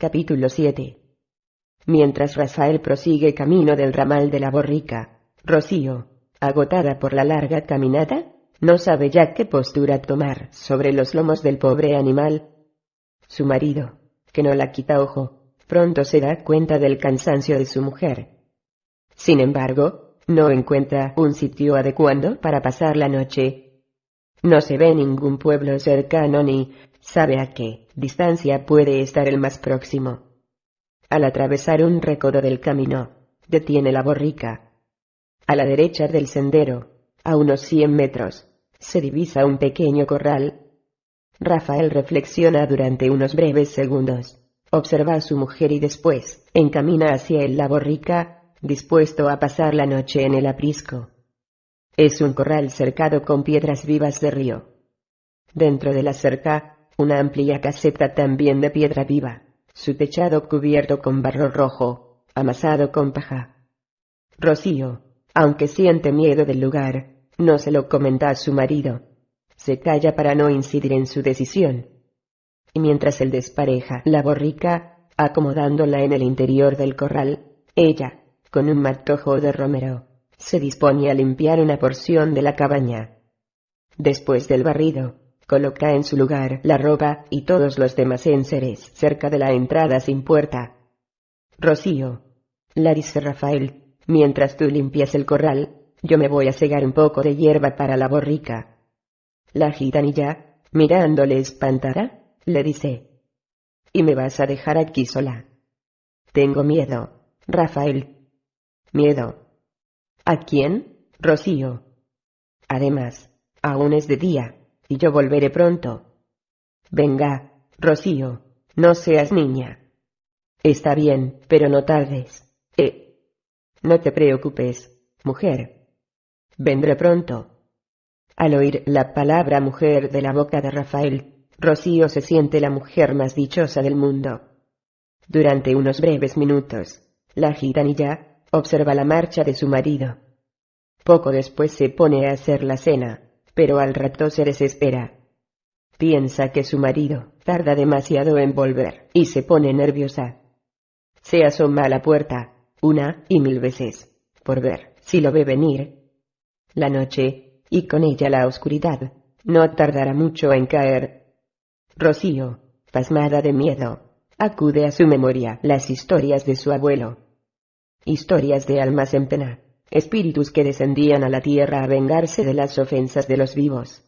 Capítulo 7 Mientras Rafael prosigue camino del ramal de la borrica, Rocío, agotada por la larga caminata, no sabe ya qué postura tomar sobre los lomos del pobre animal. Su marido, que no la quita ojo, pronto se da cuenta del cansancio de su mujer. Sin embargo, no encuentra un sitio adecuado para pasar la noche. No se ve ningún pueblo cercano ni sabe a qué distancia puede estar el más próximo. Al atravesar un recodo del camino, detiene la borrica. A la derecha del sendero, a unos cien metros, se divisa un pequeño corral. Rafael reflexiona durante unos breves segundos, observa a su mujer y después, encamina hacia él la borrica, dispuesto a pasar la noche en el aprisco. Es un corral cercado con piedras vivas de río. Dentro de la cerca, una amplia caseta también de piedra viva, su techado cubierto con barro rojo, amasado con paja. Rocío, aunque siente miedo del lugar, no se lo comenta a su marido. Se calla para no incidir en su decisión. Y mientras él despareja la borrica, acomodándola en el interior del corral, ella, con un matojo de romero, se dispone a limpiar una porción de la cabaña. Después del barrido, coloca en su lugar la ropa y todos los demás enseres cerca de la entrada sin puerta. Rocío, la dice Rafael, mientras tú limpias el corral, yo me voy a cegar un poco de hierba para la borrica. La gitanilla, mirándole espantada, le dice, ¿y me vas a dejar aquí sola? Tengo miedo, Rafael. Miedo. ¿A quién? Rocío. Además, aún es de día y yo volveré pronto. Venga, Rocío, no seas niña. Está bien, pero no tardes. Eh. No te preocupes, mujer. Vendré pronto. Al oír la palabra mujer de la boca de Rafael, Rocío se siente la mujer más dichosa del mundo. Durante unos breves minutos, la gitanilla observa la marcha de su marido. Poco después se pone a hacer la cena pero al rato se desespera. Piensa que su marido tarda demasiado en volver y se pone nerviosa. Se asoma a la puerta, una y mil veces, por ver si lo ve venir. La noche, y con ella la oscuridad, no tardará mucho en caer. Rocío, pasmada de miedo, acude a su memoria las historias de su abuelo. Historias de almas en pena espíritus que descendían a la tierra a vengarse de las ofensas de los vivos.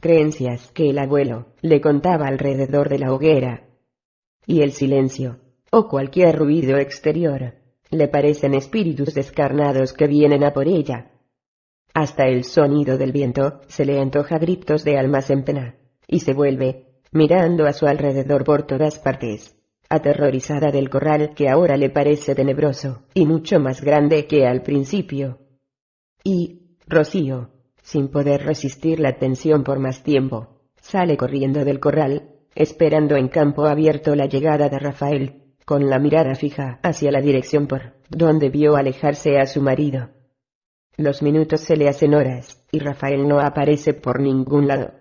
Creencias que el abuelo le contaba alrededor de la hoguera. Y el silencio, o cualquier ruido exterior, le parecen espíritus descarnados que vienen a por ella. Hasta el sonido del viento se le antoja gritos de almas en pena, y se vuelve, mirando a su alrededor por todas partes, aterrorizada del corral que ahora le parece tenebroso, y mucho más grande que al principio. Y, Rocío, sin poder resistir la tensión por más tiempo, sale corriendo del corral, esperando en campo abierto la llegada de Rafael, con la mirada fija hacia la dirección por donde vio alejarse a su marido. Los minutos se le hacen horas, y Rafael no aparece por ningún lado.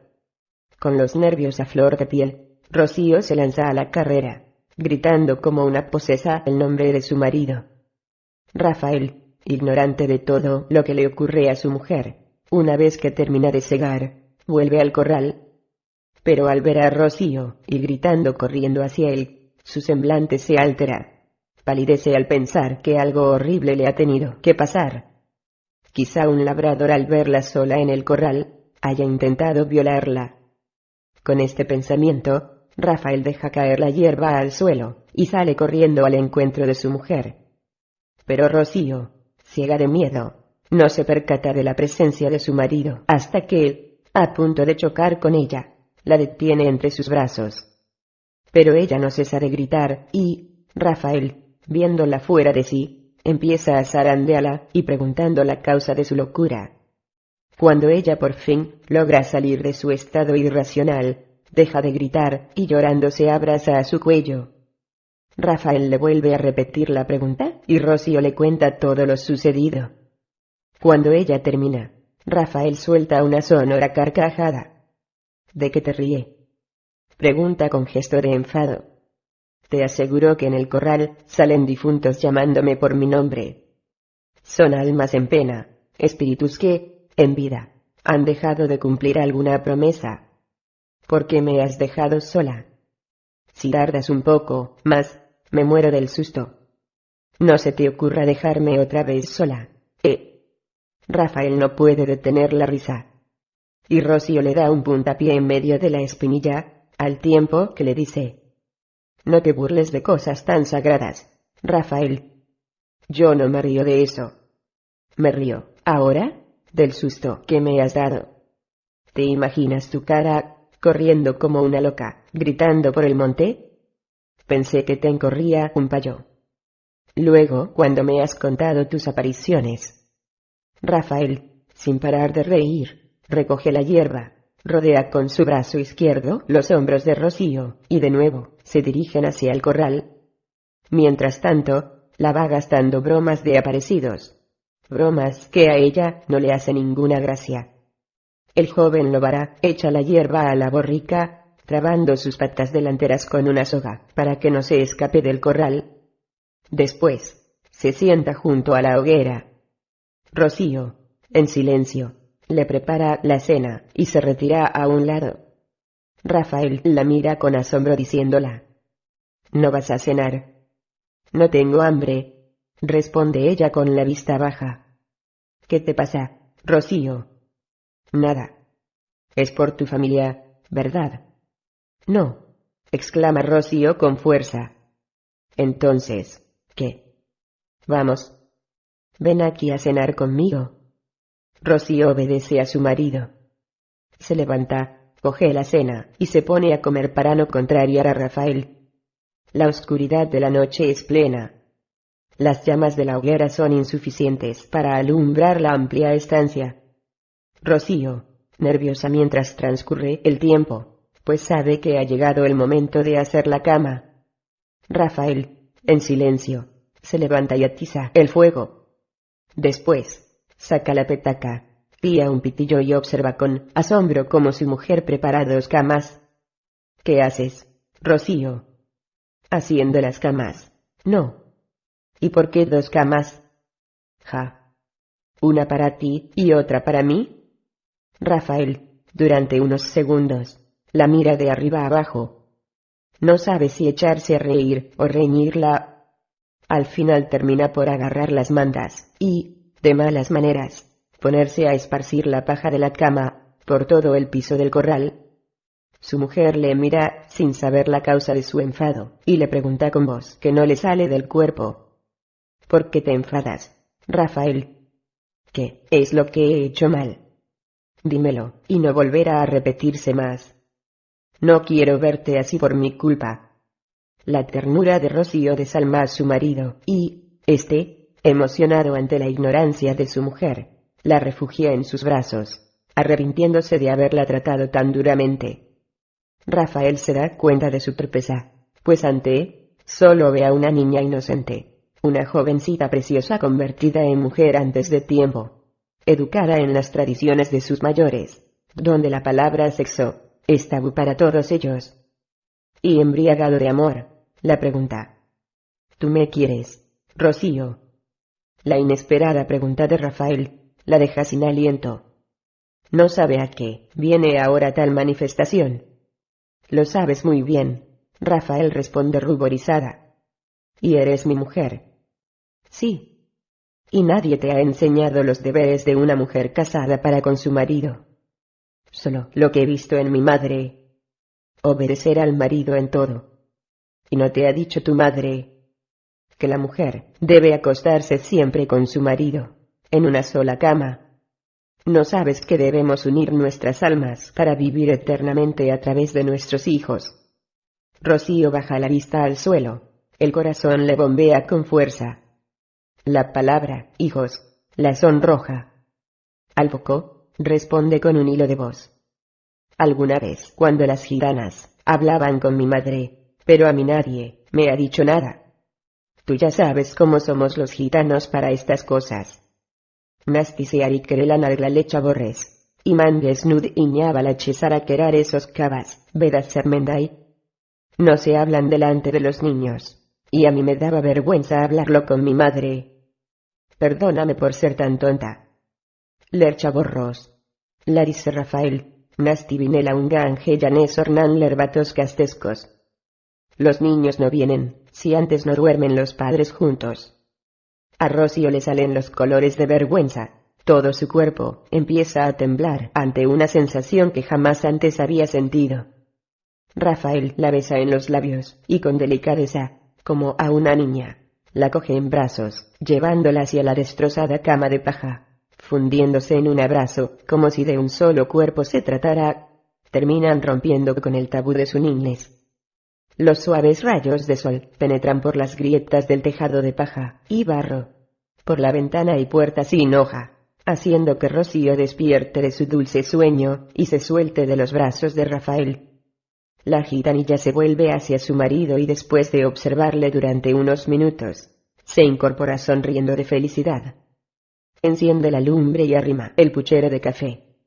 Con los nervios a flor de piel, Rocío se lanza a la carrera, gritando como una posesa el nombre de su marido. Rafael, ignorante de todo lo que le ocurre a su mujer, una vez que termina de segar, vuelve al corral. Pero al ver a Rocío, y gritando corriendo hacia él, su semblante se altera. Palidece al pensar que algo horrible le ha tenido que pasar. Quizá un labrador al verla sola en el corral, haya intentado violarla. Con este pensamiento, Rafael deja caer la hierba al suelo, y sale corriendo al encuentro de su mujer. Pero Rocío, ciega de miedo, no se percata de la presencia de su marido hasta que, a punto de chocar con ella, la detiene entre sus brazos. Pero ella no cesa de gritar y, Rafael, viéndola fuera de sí, empieza a zarandearla y preguntando la causa de su locura. Cuando ella por fin logra salir de su estado irracional, deja de gritar y llorando se abraza a su cuello. Rafael le vuelve a repetir la pregunta y Rocío le cuenta todo lo sucedido. Cuando ella termina, Rafael suelta una sonora carcajada. ¿De qué te ríe? Pregunta con gesto de enfado. Te aseguro que en el corral salen difuntos llamándome por mi nombre. Son almas en pena, espíritus que, en vida, han dejado de cumplir alguna promesa. ¿Por qué me has dejado sola? Si tardas un poco más, me muero del susto. No se te ocurra dejarme otra vez sola. Eh. Rafael no puede detener la risa. Y Rocío le da un puntapié en medio de la espinilla, al tiempo que le dice, no te burles de cosas tan sagradas, Rafael. Yo no me río de eso. Me río, ahora, del susto que me has dado. ¿Te imaginas tu cara, corriendo como una loca, gritando por el monte? Pensé que te encorría un payo. Luego, cuando me has contado tus apariciones. Rafael, sin parar de reír, recoge la hierba, rodea con su brazo izquierdo los hombros de Rocío, y de nuevo, se dirigen hacia el corral. Mientras tanto, la va gastando bromas de aparecidos. Bromas que a ella no le hace ninguna gracia. El joven Lobara echa la hierba a la borrica, trabando sus patas delanteras con una soga, para que no se escape del corral. Después, se sienta junto a la hoguera. Rocío, en silencio, le prepara la cena y se retira a un lado. Rafael la mira con asombro diciéndola. ¿No vas a cenar? No tengo hambre, responde ella con la vista baja. ¿Qué te pasa, Rocío? Nada. Es por tu familia, ¿verdad? No, exclama Rocío con fuerza. Entonces, ¿qué? Vamos. Ven aquí a cenar conmigo. Rocío obedece a su marido. Se levanta, coge la cena y se pone a comer para no contrariar a Rafael. La oscuridad de la noche es plena. Las llamas de la hoguera son insuficientes para alumbrar la amplia estancia. Rocío, nerviosa mientras transcurre el tiempo, pues sabe que ha llegado el momento de hacer la cama. Rafael, en silencio, se levanta y atiza el fuego. Después, saca la petaca, pía un pitillo y observa con asombro cómo su mujer prepara dos camas. ¿Qué haces, Rocío? Haciendo las camas. No. ¿Y por qué dos camas? Ja. Una para ti y otra para mí. Rafael, durante unos segundos, la mira de arriba abajo. No sabe si echarse a reír o reñirla. Al final termina por agarrar las mandas y, de malas maneras, ponerse a esparcir la paja de la cama por todo el piso del corral. Su mujer le mira sin saber la causa de su enfado, y le pregunta con voz que no le sale del cuerpo. ¿Por qué te enfadas, Rafael? ¿Qué es lo que he hecho mal? Dímelo, y no volverá a repetirse más. No quiero verte así por mi culpa. La ternura de Rocío desalma a su marido, y, este, Emocionado ante la ignorancia de su mujer, la refugia en sus brazos, arrepintiéndose de haberla tratado tan duramente. Rafael se da cuenta de su torpeza, pues ante solo ve a una niña inocente, una jovencita preciosa convertida en mujer antes de tiempo, educada en las tradiciones de sus mayores, donde la palabra sexo es tabú para todos ellos. Y embriagado de amor, la pregunta. ¿Tú me quieres, Rocío? La inesperada pregunta de Rafael la deja sin aliento. No sabe a qué viene ahora tal manifestación. Lo sabes muy bien, Rafael responde ruborizada. ¿Y eres mi mujer? Sí. Y nadie te ha enseñado los deberes de una mujer casada para con su marido. Solo lo que he visto en mi madre. Obedecer al marido en todo. ¿Y no te ha dicho tu madre que la mujer debe acostarse siempre con su marido, en una sola cama. No sabes que debemos unir nuestras almas para vivir eternamente a través de nuestros hijos. Rocío baja la vista al suelo, el corazón le bombea con fuerza. La palabra, hijos, la sonroja. Albocó, responde con un hilo de voz. Alguna vez, cuando las gitanas hablaban con mi madre, pero a mí nadie me ha dicho nada. Tú ya sabes cómo somos los gitanos para estas cosas. Nastiseari la lecha borres. Y mandes nud iñaba la chesara querar esos cabas, vedas sermendai. No se hablan delante de los niños. Y a mí me daba vergüenza hablarlo con mi madre. Perdóname por ser tan tonta. Lercha borros. Larisse Rafael, Nasti Vinela Ungange Janés Ornan Lerbatos Castescos. Los niños no vienen, si antes no duermen los padres juntos. A Rocío le salen los colores de vergüenza. Todo su cuerpo empieza a temblar ante una sensación que jamás antes había sentido. Rafael la besa en los labios, y con delicadeza, como a una niña, la coge en brazos, llevándola hacia la destrozada cama de paja, fundiéndose en un abrazo, como si de un solo cuerpo se tratara, terminan rompiendo con el tabú de su niñez. Los suaves rayos de sol penetran por las grietas del tejado de paja y barro, por la ventana y puerta sin hoja, haciendo que Rocío despierte de su dulce sueño y se suelte de los brazos de Rafael. La gitanilla se vuelve hacia su marido y después de observarle durante unos minutos, se incorpora sonriendo de felicidad. Enciende la lumbre y arrima el puchero de café.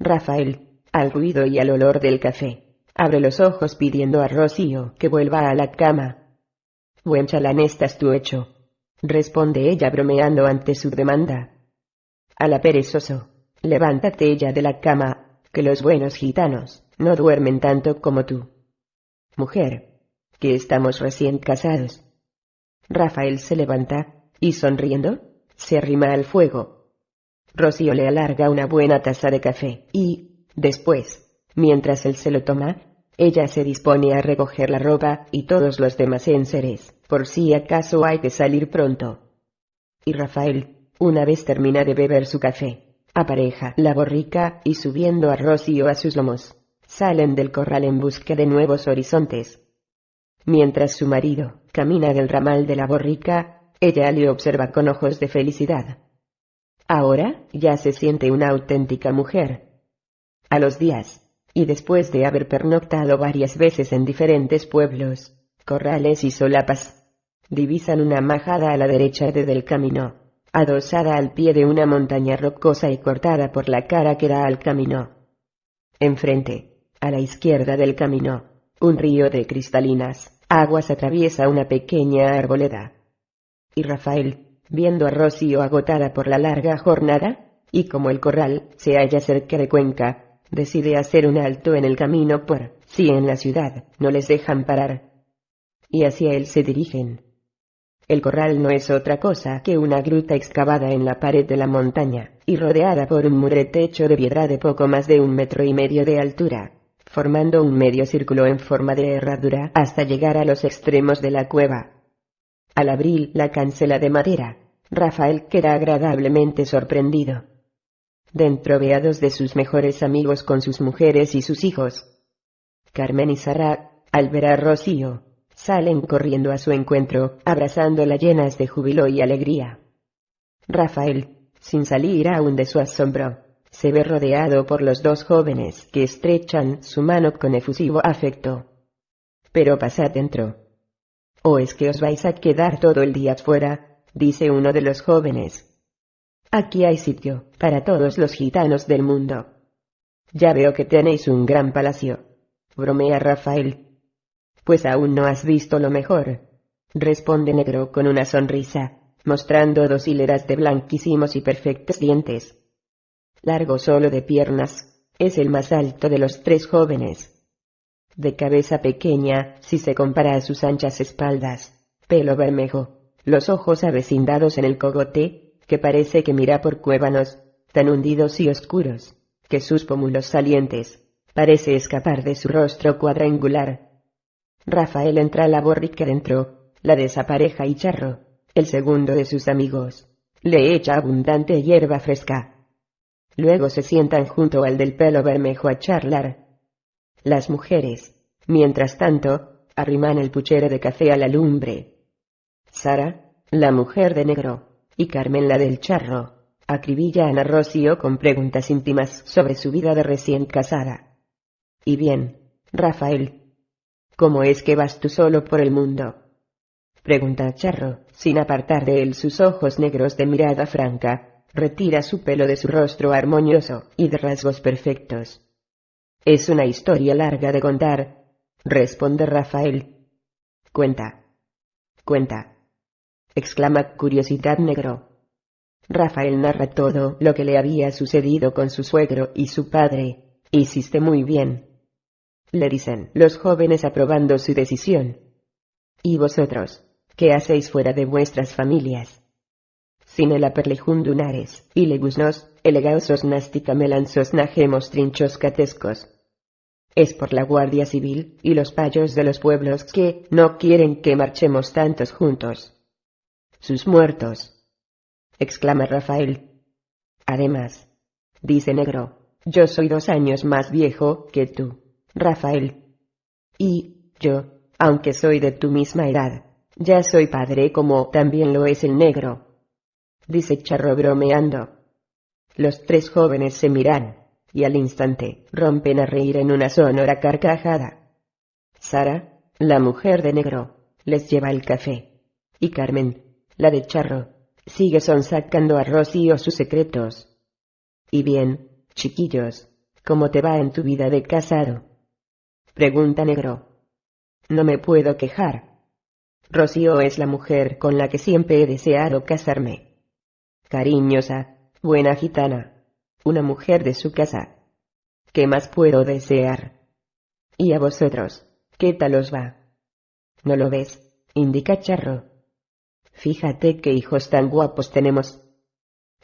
Rafael, al ruido y al olor del café, abre los ojos pidiendo a Rocío que vuelva a la cama. Buen chalán estás hecho, responde ella bromeando ante su demanda. A la perezoso, levántate ella de la cama, que los buenos gitanos no duermen tanto como tú. Mujer, que estamos recién casados. Rafael se levanta, y sonriendo, se arrima al fuego. Rocío le alarga una buena taza de café, y, después, mientras él se lo toma, ella se dispone a recoger la ropa y todos los demás enseres, por si acaso hay que salir pronto. Y Rafael, una vez termina de beber su café, apareja la borrica y subiendo a Rocío a sus lomos, salen del corral en busca de nuevos horizontes. Mientras su marido camina del ramal de la borrica, ella le observa con ojos de felicidad. Ahora ya se siente una auténtica mujer. A los días, y después de haber pernoctado varias veces en diferentes pueblos, corrales y solapas, divisan una majada a la derecha de del camino, adosada al pie de una montaña rocosa y cortada por la cara que da al camino. Enfrente, a la izquierda del camino, un río de cristalinas aguas atraviesa una pequeña arboleda. Y Rafael, viendo a Rocío agotada por la larga jornada, y como el corral se halla cerca de Cuenca, decide hacer un alto en el camino por si en la ciudad no les dejan parar. Y hacia él se dirigen. El corral no es otra cosa que una gruta excavada en la pared de la montaña, y rodeada por un muretecho de piedra de poco más de un metro y medio de altura formando un medio círculo en forma de herradura hasta llegar a los extremos de la cueva. Al abrir la cancela de madera, Rafael queda agradablemente sorprendido. Dentro ve a dos de sus mejores amigos con sus mujeres y sus hijos. Carmen y Sara, al ver a Rocío, salen corriendo a su encuentro, abrazándola llenas de júbilo y alegría. Rafael, sin salir aún de su asombro, se ve rodeado por los dos jóvenes que estrechan su mano con efusivo afecto. Pero pasad dentro. ¿O es que os vais a quedar todo el día fuera? dice uno de los jóvenes. Aquí hay sitio para todos los gitanos del mundo. Ya veo que tenéis un gran palacio. bromea Rafael. Pues aún no has visto lo mejor, responde Negro con una sonrisa, mostrando dos hileras de blanquísimos y perfectos dientes largo solo de piernas, es el más alto de los tres jóvenes. De cabeza pequeña, si se compara a sus anchas espaldas, pelo bermejo, los ojos avecindados en el cogote, que parece que mira por cuévanos, tan hundidos y oscuros, que sus pómulos salientes, parece escapar de su rostro cuadrangular. Rafael entra a la borrica dentro, la desapareja y Charro, el segundo de sus amigos, le echa abundante hierba fresca, Luego se sientan junto al del pelo bermejo a charlar. Las mujeres, mientras tanto, arriman el puchero de café a la lumbre. Sara, la mujer de negro, y Carmen la del charro, acribillan a Rocío con preguntas íntimas sobre su vida de recién casada. Y bien, Rafael, ¿cómo es que vas tú solo por el mundo? Pregunta Charro, sin apartar de él sus ojos negros de mirada franca retira su pelo de su rostro armonioso y de rasgos perfectos. Es una historia larga de contar, responde Rafael. Cuenta. Cuenta. exclama Curiosidad Negro. Rafael narra todo lo que le había sucedido con su suegro y su padre. Hiciste muy bien. Le dicen los jóvenes aprobando su decisión. ¿Y vosotros? ¿Qué hacéis fuera de vuestras familias? Sin el aperlijundunares, y legusnos, elegaosos nástica melanzos najemos trinchos catescos. Es por la Guardia Civil y los payos de los pueblos que no quieren que marchemos tantos juntos. Sus muertos, exclama Rafael. Además, dice Negro, yo soy dos años más viejo que tú, Rafael. Y, yo, aunque soy de tu misma edad, ya soy padre como también lo es el negro. Dice Charro bromeando. Los tres jóvenes se miran, y al instante rompen a reír en una sonora carcajada. Sara, la mujer de negro, les lleva el café. Y Carmen, la de Charro, Sigue sonsacando a Rocío sus secretos. Y bien, chiquillos, ¿cómo te va en tu vida de casado? Pregunta Negro. No me puedo quejar. Rocío es la mujer con la que siempre he deseado casarme. Cariñosa, buena gitana, una mujer de su casa. ¿Qué más puedo desear? ¿Y a vosotros, qué tal os va? ¿No lo ves? indica Charro. Fíjate qué hijos tan guapos tenemos.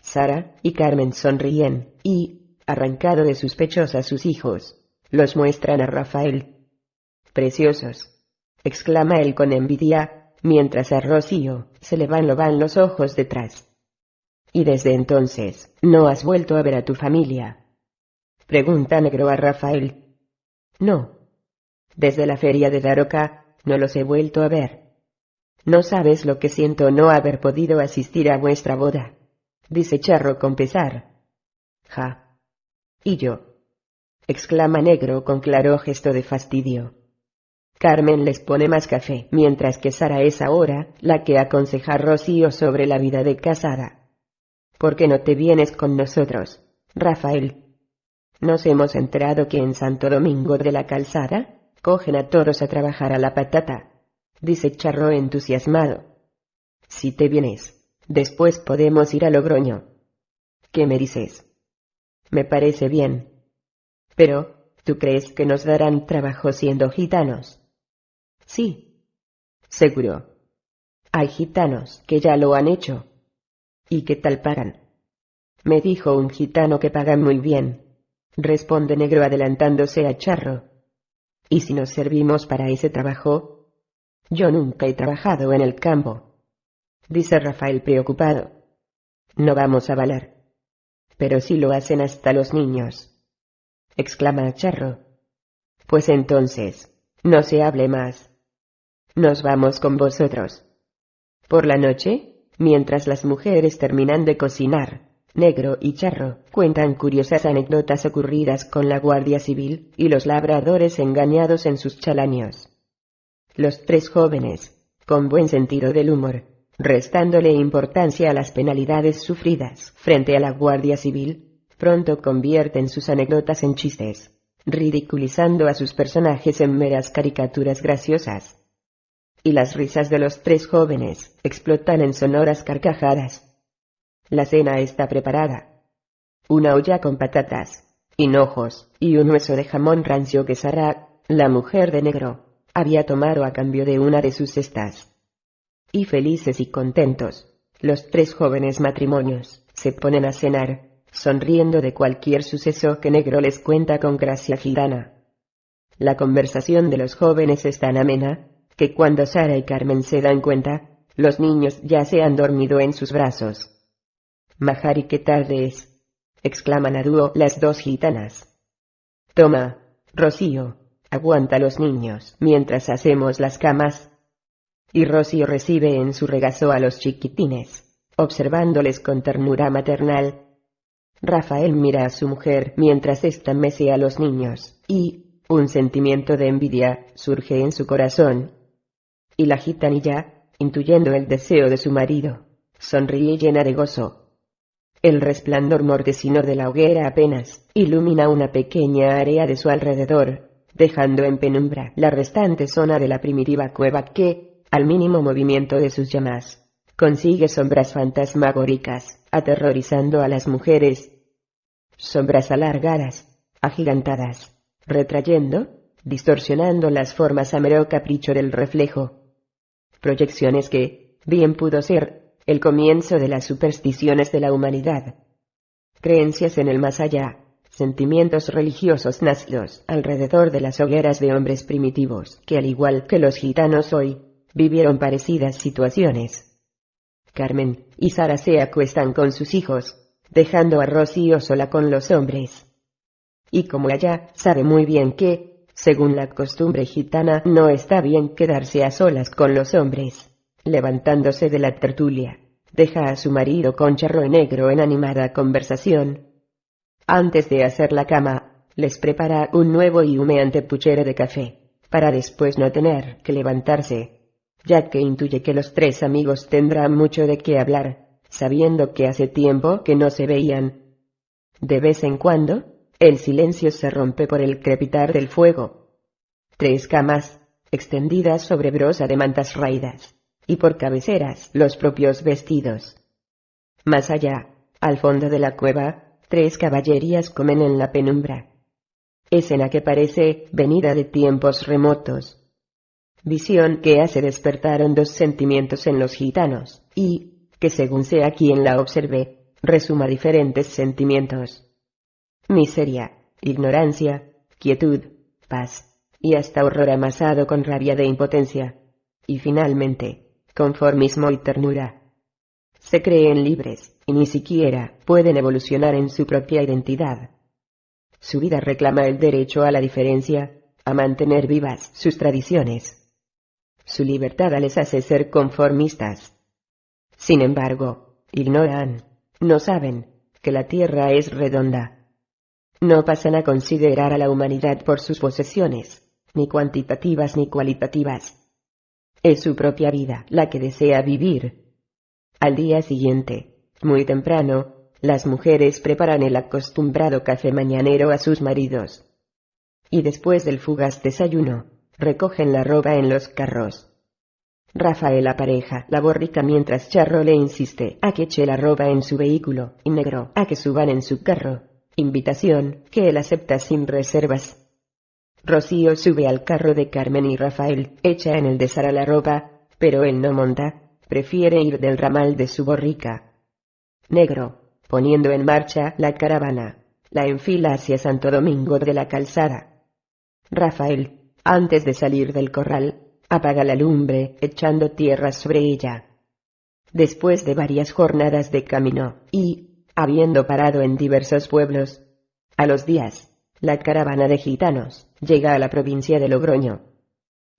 Sara y Carmen sonríen, y, arrancado de sus pechos a sus hijos, los muestran a Rafael. Preciosos, exclama él con envidia, mientras a Rocío se le van lo van los ojos detrás. Y desde entonces, ¿no has vuelto a ver a tu familia? Pregunta Negro a Rafael. No. Desde la feria de Daroca, no los he vuelto a ver. No sabes lo que siento no haber podido asistir a vuestra boda, dice Charro con pesar. Ja. ¿Y yo? exclama Negro con claro gesto de fastidio. Carmen les pone más café, mientras que Sara es ahora la que aconseja a Rocío sobre la vida de casada. ¿Por qué no te vienes con nosotros, Rafael? Nos hemos enterado que en Santo Domingo de la Calzada cogen a todos a trabajar a la patata dice Charro entusiasmado. Si te vienes, después podemos ir a Logroño. ¿Qué me dices? Me parece bien. Pero, ¿tú crees que nos darán trabajo siendo gitanos? Sí. Seguro. Hay gitanos que ya lo han hecho. ¿Y qué tal pagan? Me dijo un gitano que pagan muy bien, responde Negro adelantándose a Charro. ¿Y si nos servimos para ese trabajo, yo nunca he trabajado en el campo, dice Rafael preocupado. No vamos a valer. Pero sí lo hacen hasta los niños. exclama Charro. Pues entonces, no se hable más. Nos vamos con vosotros. Por la noche, mientras las mujeres terminan de cocinar, Negro y Charro cuentan curiosas anécdotas ocurridas con la Guardia Civil y los labradores engañados en sus chalaños. Los tres jóvenes, con buen sentido del humor, restándole importancia a las penalidades sufridas frente a la Guardia Civil, pronto convierten sus anécdotas en chistes, ridiculizando a sus personajes en meras caricaturas graciosas. Y las risas de los tres jóvenes explotan en sonoras carcajadas. La cena está preparada. Una olla con patatas, hinojos y un hueso de jamón rancio que Sara, la mujer de negro, había tomado a cambio de una de sus cestas. Y felices y contentos, los tres jóvenes matrimonios se ponen a cenar, sonriendo de cualquier suceso que Negro les cuenta con gracia gitana. La conversación de los jóvenes es tan amena, que cuando Sara y Carmen se dan cuenta, los niños ya se han dormido en sus brazos. Majari, qué tarde es, exclaman a dúo las dos gitanas. Toma, Rocío, Aguanta los niños mientras hacemos las camas. Y Rocío recibe en su regazo a los chiquitines, observándoles con ternura maternal. Rafael mira a su mujer mientras ésta mece a los niños, y un sentimiento de envidia surge en su corazón. Y la gitanilla, intuyendo el deseo de su marido, sonríe llena de gozo. El resplandor mortecino de la hoguera apenas ilumina una pequeña área de su alrededor, dejando en penumbra la restante zona de la primitiva cueva que, al mínimo movimiento de sus llamas, consigue sombras fantasmagóricas, aterrorizando a las mujeres. Sombras alargadas, agigantadas, retrayendo, distorsionando las formas a mero capricho del reflejo. Proyecciones que, bien pudo ser, el comienzo de las supersticiones de la humanidad. Creencias en el más allá, sentimientos religiosos nacidos alrededor de las hogueras de hombres primitivos que al igual que los gitanos hoy, vivieron parecidas situaciones. Carmen y Sara se acuestan con sus hijos, dejando a Rocío sola con los hombres. Y como ella sabe muy bien que, según la costumbre gitana, no está bien quedarse a solas con los hombres, levantándose de la tertulia, deja a su marido con charro negro en animada conversación. Antes de hacer la cama, les prepara un nuevo y humeante puchero de café, para después no tener que levantarse, ya que intuye que los tres amigos tendrán mucho de qué hablar, sabiendo que hace tiempo que no se veían. De vez en cuando, el silencio se rompe por el crepitar del fuego. Tres camas, extendidas sobre brosa de mantas raídas, y por cabeceras los propios vestidos. Más allá, al fondo de la cueva, tres caballerías comen en la penumbra. Escena que parece venida de tiempos remotos. Visión que hace despertar dos sentimientos en los gitanos, y, que según sea quien la observe, resuma diferentes sentimientos miseria, ignorancia, quietud, paz, y hasta horror amasado con rabia de impotencia. Y finalmente, conformismo y ternura. Se creen libres, y ni siquiera pueden evolucionar en su propia identidad. Su vida reclama el derecho a la diferencia, a mantener vivas sus tradiciones. Su libertad les hace ser conformistas. Sin embargo, ignoran, no saben, que la Tierra es redonda no pasan a considerar a la humanidad por sus posesiones, ni cuantitativas ni cualitativas. Es su propia vida la que desea vivir. Al día siguiente, muy temprano, las mujeres preparan el acostumbrado café mañanero a sus maridos. Y después del fugaz desayuno, recogen la ropa en los carros. Rafael apareja la borrica mientras Charro le insiste a que eche la ropa en su vehículo y Negro a que suban en su carro invitación que él acepta sin reservas. Rocío sube al carro de Carmen y Rafael echa en el de Sara la ropa, pero él no monta, prefiere ir del ramal de su borrica. Negro, poniendo en marcha la caravana, la enfila hacia Santo Domingo de la Calzada. Rafael, antes de salir del corral, apaga la lumbre echando tierra sobre ella. Después de varias jornadas de camino, y, habiendo parado en diversos pueblos. A los días, la caravana de gitanos llega a la provincia de Logroño.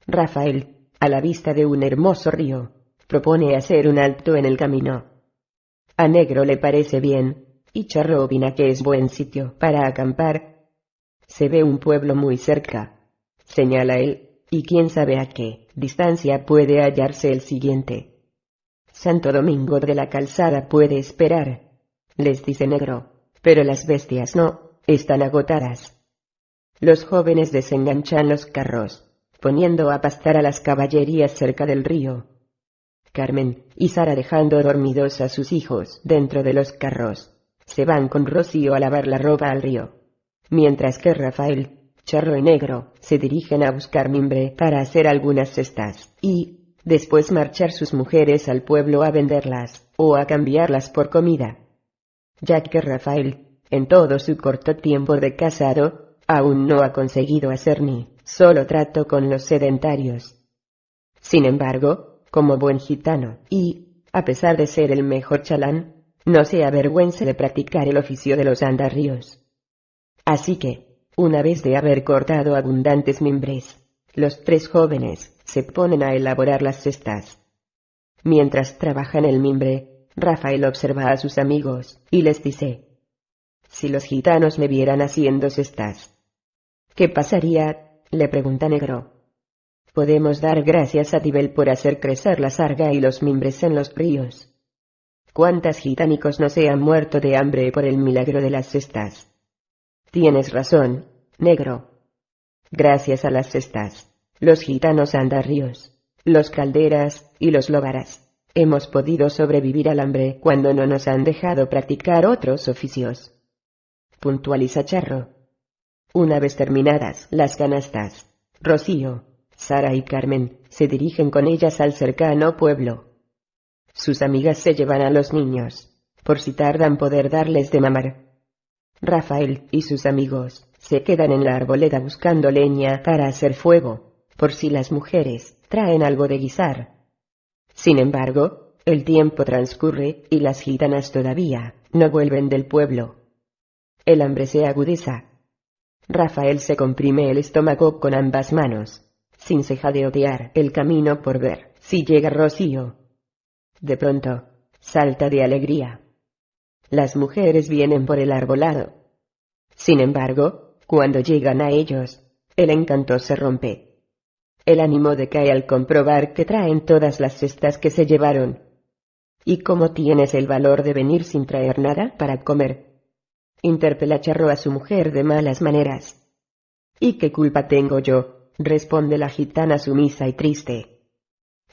Rafael, a la vista de un hermoso río, propone hacer un alto en el camino. A Negro le parece bien, y Charro opina que es buen sitio para acampar. Se ve un pueblo muy cerca, señala él, y quién sabe a qué distancia puede hallarse el siguiente. Santo Domingo de la Calzada puede esperar les dice negro. Pero las bestias no, están agotadas. Los jóvenes desenganchan los carros, poniendo a pastar a las caballerías cerca del río. Carmen y Sara dejando dormidos a sus hijos dentro de los carros, se van con Rocío a lavar la ropa al río. Mientras que Rafael, Charro y Negro se dirigen a buscar mimbre para hacer algunas cestas, y, después marchar sus mujeres al pueblo a venderlas, o a cambiarlas por comida ya que Rafael, en todo su corto tiempo de casado, aún no ha conseguido hacer ni solo trato con los sedentarios. Sin embargo, como buen gitano, y, a pesar de ser el mejor chalán, no se avergüenza de practicar el oficio de los andarríos. Así que, una vez de haber cortado abundantes mimbres, los tres jóvenes se ponen a elaborar las cestas. Mientras trabajan el mimbre, Rafael observa a sus amigos, y les dice, Si los gitanos me vieran haciendo cestas. ¿Qué pasaría? le pregunta Negro. Podemos dar gracias a Tibel por hacer crecer la sarga y los mimbres en los ríos. ¿Cuántas gitánicos no se han muerto de hambre por el milagro de las cestas? Tienes razón, negro. gracias a las cestas, los gitanos andarrios, los calderas, y los lobaras. Hemos podido sobrevivir al hambre cuando no nos han dejado practicar otros oficios. Puntualiza Charro. Una vez terminadas las canastas, Rocío, Sara y Carmen se dirigen con ellas al cercano pueblo. Sus amigas se llevan a los niños, por si tardan poder darles de mamar. Rafael y sus amigos se quedan en la arboleda buscando leña para hacer fuego, por si las mujeres traen algo de guisar. Sin embargo, el tiempo transcurre y las gitanas todavía no vuelven del pueblo. El hambre se agudiza. Rafael se comprime el estómago con ambas manos, sin ceja de odiar el camino por ver si llega Rocío. De pronto, salta de alegría. Las mujeres vienen por el arbolado. Sin embargo, cuando llegan a ellos, el encanto se rompe. El ánimo decae al comprobar que traen todas las cestas que se llevaron. ¿Y cómo tienes el valor de venir sin traer nada para comer? Interpela Charro a su mujer de malas maneras. ¿Y qué culpa tengo yo? responde la gitana sumisa y triste.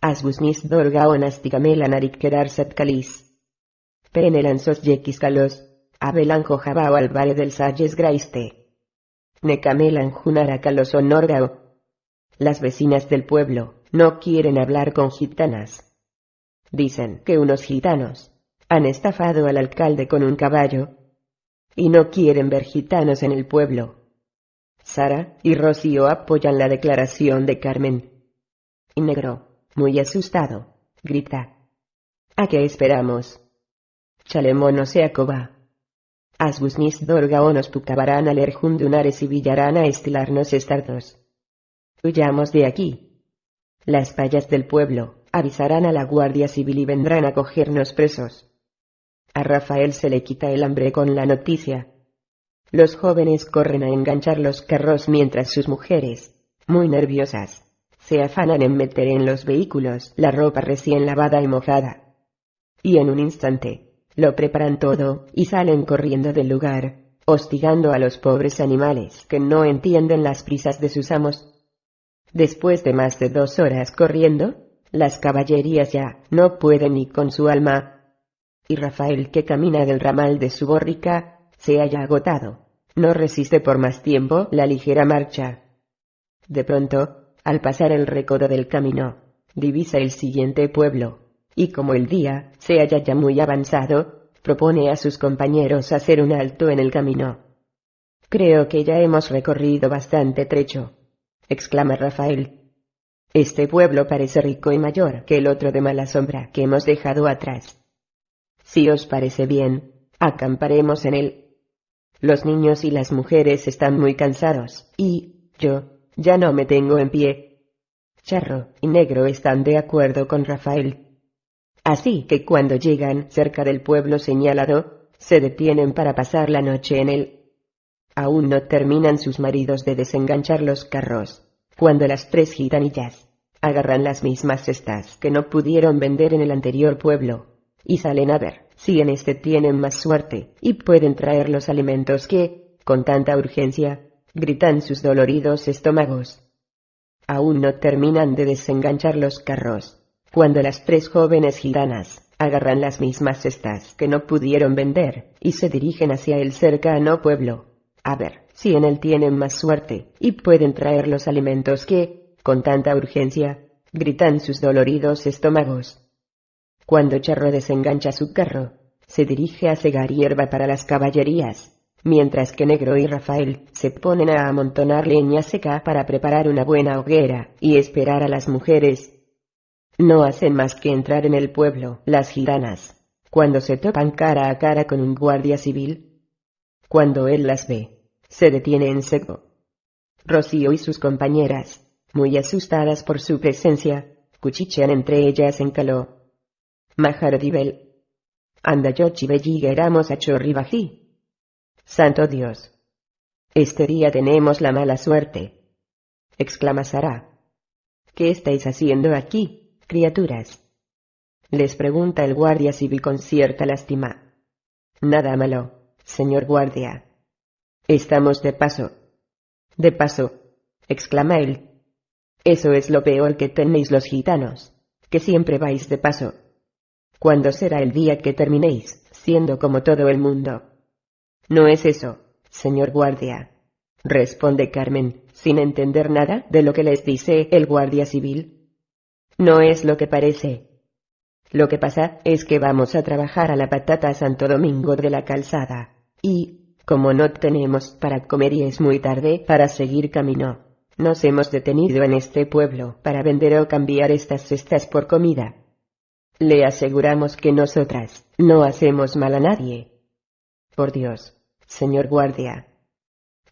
Asbusnis dorga onastigamela narikkedarsat kalis. Penelan sos yekiskalos, abelanjo jabao al vale del salles graiste. Necamelan junarakalos onorgao, las vecinas del pueblo no quieren hablar con gitanas. Dicen que unos gitanos han estafado al alcalde con un caballo y no quieren ver gitanos en el pueblo. Sara y Rocío apoyan la declaración de Carmen. Y Negro, muy asustado, grita. ¿A qué esperamos? Chalemón se acoba. Asbusnis dorgaonos pucabarán al erjundunares y villarán a estilarnos estardos. Huyamos de aquí. Las payas del pueblo avisarán a la Guardia Civil y vendrán a cogernos presos. A Rafael se le quita el hambre con la noticia. Los jóvenes corren a enganchar los carros mientras sus mujeres, muy nerviosas, se afanan en meter en los vehículos la ropa recién lavada y mojada. Y en un instante, lo preparan todo y salen corriendo del lugar, hostigando a los pobres animales que no entienden las prisas de sus amos Después de más de dos horas corriendo, las caballerías ya no pueden ni con su alma. Y Rafael, que camina del ramal de su borrica, se haya agotado. No resiste por más tiempo la ligera marcha. De pronto, al pasar el recodo del camino, divisa el siguiente pueblo, y como el día se halla ya muy avanzado, propone a sus compañeros hacer un alto en el camino. Creo que ya hemos recorrido bastante trecho exclama Rafael. Este pueblo parece rico y mayor que el otro de mala sombra que hemos dejado atrás. Si os parece bien, acamparemos en él. Los niños y las mujeres están muy cansados, y yo ya no me tengo en pie. Charro y Negro están de acuerdo con Rafael. Así que cuando llegan cerca del pueblo señalado, se detienen para pasar la noche en él. Aún no terminan sus maridos de desenganchar los carros, cuando las tres gitanillas agarran las mismas cestas que no pudieron vender en el anterior pueblo, y salen a ver si en este tienen más suerte y pueden traer los alimentos que, con tanta urgencia, gritan sus doloridos estómagos. Aún no terminan de desenganchar los carros, cuando las tres jóvenes gitanas agarran las mismas cestas que no pudieron vender y se dirigen hacia el cercano pueblo. A ver, si en él tienen más suerte, y pueden traer los alimentos que, con tanta urgencia, gritan sus doloridos estómagos. Cuando Charro desengancha su carro, se dirige a cegar hierba para las caballerías, mientras que Negro y Rafael se ponen a amontonar leña seca para preparar una buena hoguera y esperar a las mujeres. No hacen más que entrar en el pueblo, las gitanas, cuando se topan cara a cara con un guardia civil. Cuando él las ve, se detiene en seco. Rocío y sus compañeras, muy asustadas por su presencia, cuchichean entre ellas en caló. Maharodibel. Anda yo éramos a chorribají. Santo Dios. Este día tenemos la mala suerte. exclama Sara. ¿Qué estáis haciendo aquí, criaturas? Les pregunta el guardia civil con cierta lástima. Nada malo, señor guardia, Estamos de paso. De paso. exclama él. Eso es lo peor que tenéis los gitanos, que siempre vais de paso. ¿Cuándo será el día que terminéis, siendo como todo el mundo? No es eso, señor guardia, responde Carmen, sin entender nada de lo que les dice el guardia civil. No es lo que parece. Lo que pasa es que vamos a trabajar a la patata Santo Domingo de la Calzada, y, como no tenemos para comer y es muy tarde para seguir camino, nos hemos detenido en este pueblo para vender o cambiar estas cestas por comida. Le aseguramos que nosotras no hacemos mal a nadie. Por Dios, señor guardia,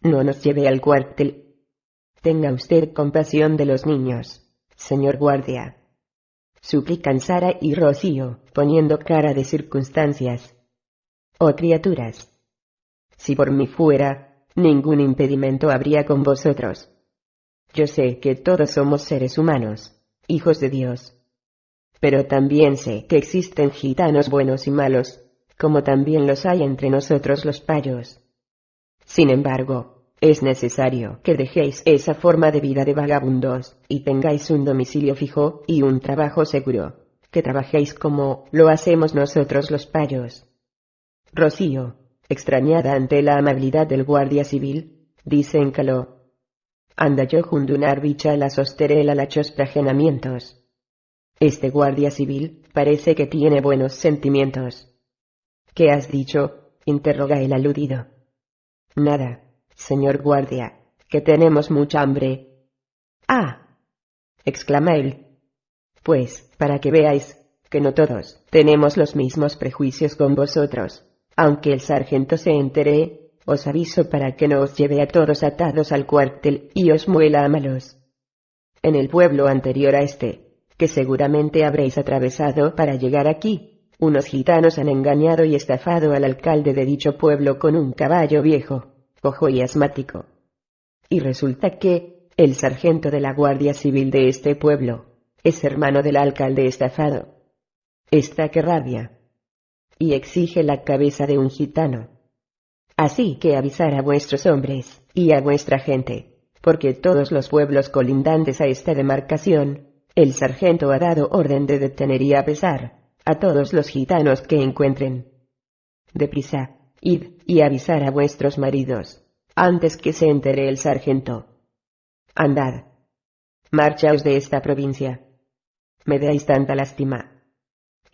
no nos lleve al cuartel. Tenga usted compasión de los niños, señor guardia. Suplican Sara y Rocío, poniendo cara de circunstancias. Oh criaturas. Si por mí fuera, ningún impedimento habría con vosotros. Yo sé que todos somos seres humanos, hijos de Dios. Pero también sé que existen gitanos buenos y malos, como también los hay entre nosotros los payos. Sin embargo, es necesario que dejéis esa forma de vida de vagabundos, y tengáis un domicilio fijo y un trabajo seguro, que trabajéis como lo hacemos nosotros los payos. Rocío, extrañada ante la amabilidad del guardia civil, dice en caló, Anda yo jundunar bicha la sosterela lachos prajenamientos. Este guardia civil parece que tiene buenos sentimientos. ¿Qué has dicho? interroga el aludido. Nada, señor guardia, que tenemos mucha hambre. Ah. exclama él. Pues, para que veáis, que no todos tenemos los mismos prejuicios con vosotros, aunque el sargento se entere, os aviso para que no os lleve a todos atados al cuartel y os muela a malos. En el pueblo anterior a este, que seguramente habréis atravesado para llegar aquí, unos gitanos han engañado y estafado al alcalde de dicho pueblo con un caballo viejo, cojo y asmático. Y resulta que, el sargento de la Guardia Civil de este pueblo, es hermano del alcalde estafado. Está que rabia. Y exige la cabeza de un gitano. Así que avisar a vuestros hombres, y a vuestra gente, porque todos los pueblos colindantes a esta demarcación, el sargento ha dado orden de detener y pesar a todos los gitanos que encuentren. Deprisa, id y avisar a vuestros maridos, antes que se entere el sargento. Andad. Marchaos de esta provincia. Me dais tanta lástima.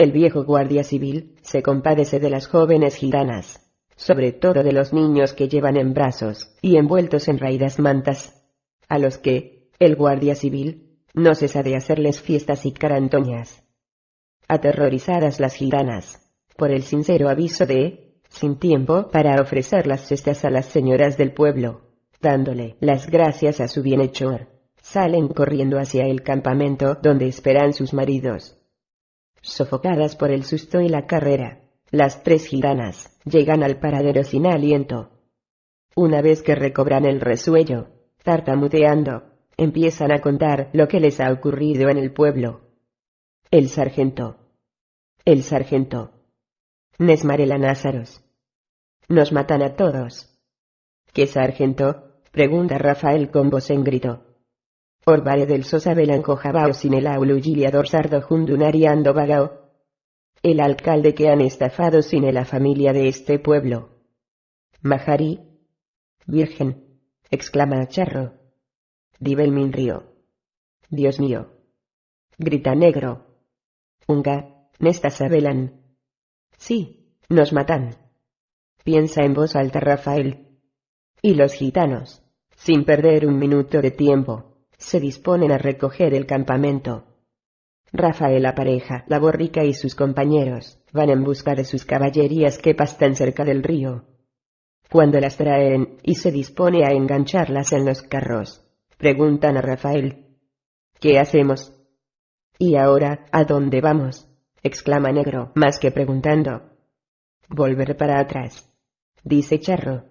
El viejo guardia civil se compadece de las jóvenes gitanas sobre todo de los niños que llevan en brazos y envueltos en raídas mantas, a los que, el guardia civil, no cesa de hacerles fiestas y carantoñas. Aterrorizadas las gitanas, por el sincero aviso de, sin tiempo para ofrecer las cestas a las señoras del pueblo, dándole las gracias a su bienhechor, salen corriendo hacia el campamento donde esperan sus maridos. Sofocadas por el susto y la carrera, las tres gitanas llegan al paradero sin aliento. Una vez que recobran el resuello, tartamudeando, empiezan a contar lo que les ha ocurrido en el pueblo. El sargento. El sargento. Nesmarela Názaros. Nos matan a todos. ¿Qué sargento? pregunta Rafael con voz en grito. Orbare del Sosa Belanco Jabao sin el aulu giliador sardo jundunariando vagao, el alcalde que han estafado sin la familia de este pueblo. Mahari. Virgen, exclama Charro. Dibel río. Dios mío. Grita negro. Unga, nesta sabelan. Sí, nos matan. Piensa en voz alta Rafael. Y los gitanos, sin perder un minuto de tiempo, se disponen a recoger el campamento. Rafael la pareja, la borrica y sus compañeros, van en busca de sus caballerías que pastan cerca del río. Cuando las traen y se dispone a engancharlas en los carros, preguntan a Rafael. ¿Qué hacemos? ¿Y ahora a dónde vamos? exclama Negro, más que preguntando. Volver para atrás, dice Charro.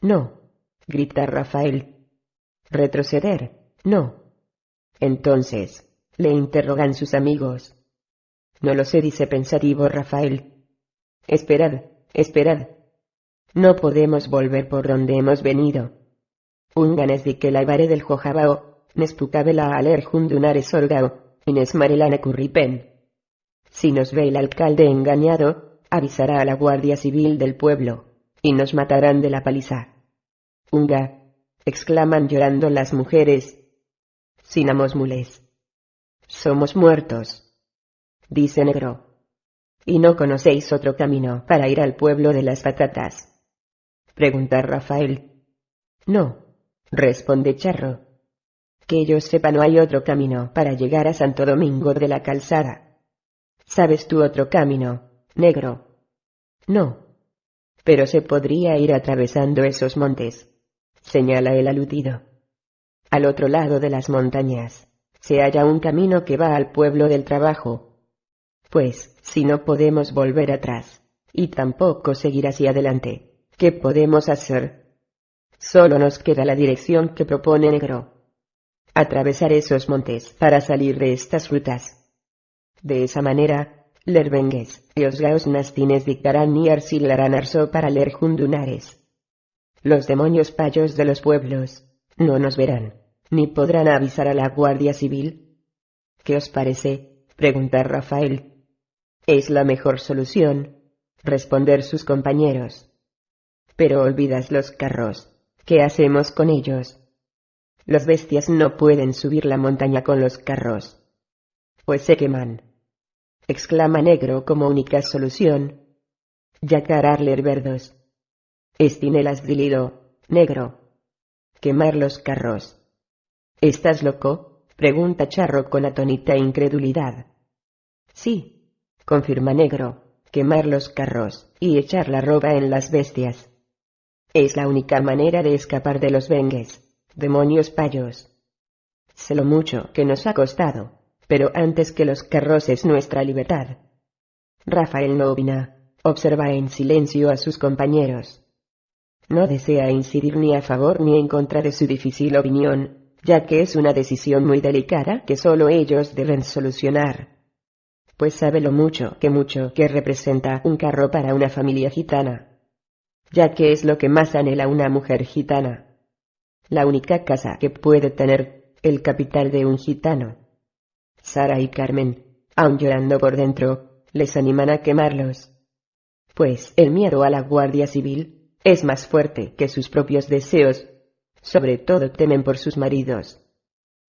No, grita Rafael. Retroceder, no. Entonces, le interrogan sus amigos. No lo sé, dice pensativo Rafael. Esperad, esperad. No podemos volver por donde hemos venido. Unganes di que la vare del jojabao, nespucabela aler jundunares orgao, inesmarelane curripen. Si nos ve el alcalde engañado, avisará a la Guardia Civil del pueblo, y nos matarán de la paliza. Unga, exclaman llorando las mujeres. Sinamos mules. Somos muertos. Dice negro. ¿Y no conocéis otro camino para ir al pueblo de las patatas? Pregunta Rafael. No, responde Charro. Que yo sepa no hay otro camino para llegar a Santo Domingo de la Calzada. ¿Sabes tú otro camino, negro? No. Pero se podría ir atravesando esos montes, señala el aludido. Al otro lado de las montañas, se halla un camino que va al pueblo del trabajo. Pues, si no podemos volver atrás, y tampoco seguir hacia adelante, ¿qué podemos hacer? Solo nos queda la dirección que propone Negro. Atravesar esos montes para salir de estas rutas. De esa manera, Lerbengues y os gaos nastines dictarán ni arsilarán arso para ler jundunares. Los demonios payos de los pueblos, no nos verán, ni podrán avisar a la Guardia Civil. ¿Qué os parece? pregunta Rafael. Es la mejor solución, responder sus compañeros. Pero olvidas los carros. ¿Qué hacemos con ellos? Los bestias no pueden subir la montaña con los carros. Pues se queman. Exclama Negro como única solución. Yacar Arler Verdos. Estinelas Dilido, Negro. Quemar los carros. ¿Estás loco? Pregunta Charro con atónita incredulidad. Sí, confirma Negro, quemar los carros, y echar la roba en las bestias. Es la única manera de escapar de los bengues, demonios payos. Sé lo mucho que nos ha costado, pero antes que los carros es nuestra libertad. Rafael Novina, observa en silencio a sus compañeros. No desea incidir ni a favor ni en contra de su difícil opinión, ya que es una decisión muy delicada que solo ellos deben solucionar. Pues sabe lo mucho que mucho que representa un carro para una familia gitana ya que es lo que más anhela una mujer gitana. La única casa que puede tener el capital de un gitano. Sara y Carmen, aun llorando por dentro, les animan a quemarlos. Pues el miedo a la Guardia Civil es más fuerte que sus propios deseos, sobre todo temen por sus maridos.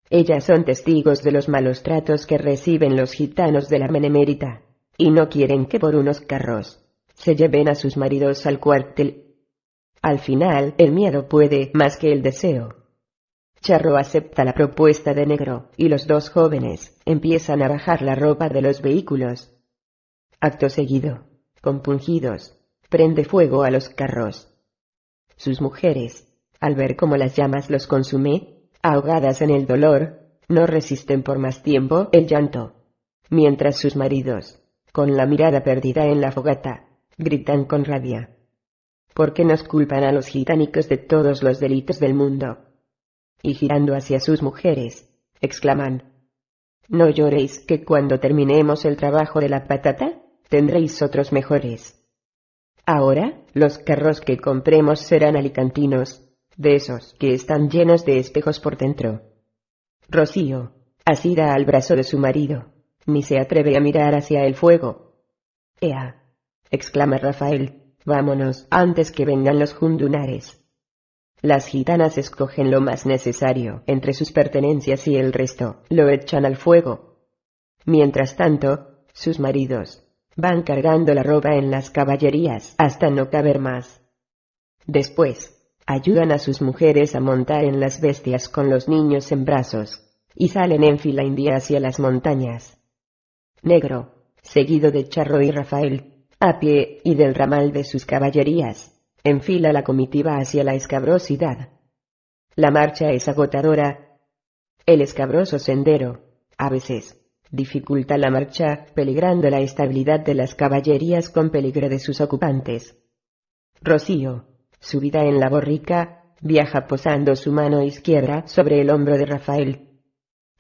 Ellas son testigos de los malos tratos que reciben los gitanos de la Menemérita, y no quieren que por unos carros se lleven a sus maridos al cuartel. Al final, el miedo puede más que el deseo. Charro acepta la propuesta de negro, y los dos jóvenes empiezan a bajar la ropa de los vehículos. Acto seguido, compungidos, prende fuego a los carros. Sus mujeres, al ver cómo las llamas los consume, ahogadas en el dolor, no resisten por más tiempo el llanto, mientras sus maridos, con la mirada perdida en la fogata, gritan con rabia. ¿Por qué nos culpan a los gitánicos de todos los delitos del mundo? Y girando hacia sus mujeres, exclaman, No lloréis que cuando terminemos el trabajo de la patata, tendréis otros mejores. Ahora, los carros que compremos serán alicantinos, de esos que están llenos de espejos por dentro. Rocío, asida al brazo de su marido, ni se atreve a mirar hacia el fuego. Ea, exclama Rafael, vámonos antes que vengan los jundunares. Las gitanas escogen lo más necesario entre sus pertenencias y el resto lo echan al fuego. Mientras tanto, sus maridos van cargando la ropa en las caballerías hasta no caber más. Después, ayudan a sus mujeres a montar en las bestias con los niños en brazos, y salen en fila india hacia las montañas. Negro, seguido de Charro y Rafael, a pie y del ramal de sus caballerías, enfila la comitiva hacia la escabrosidad. La marcha es agotadora. El escabroso sendero, a veces, dificulta la marcha, peligrando la estabilidad de las caballerías con peligro de sus ocupantes. Rocío, subida en la borrica, viaja posando su mano izquierda sobre el hombro de Rafael.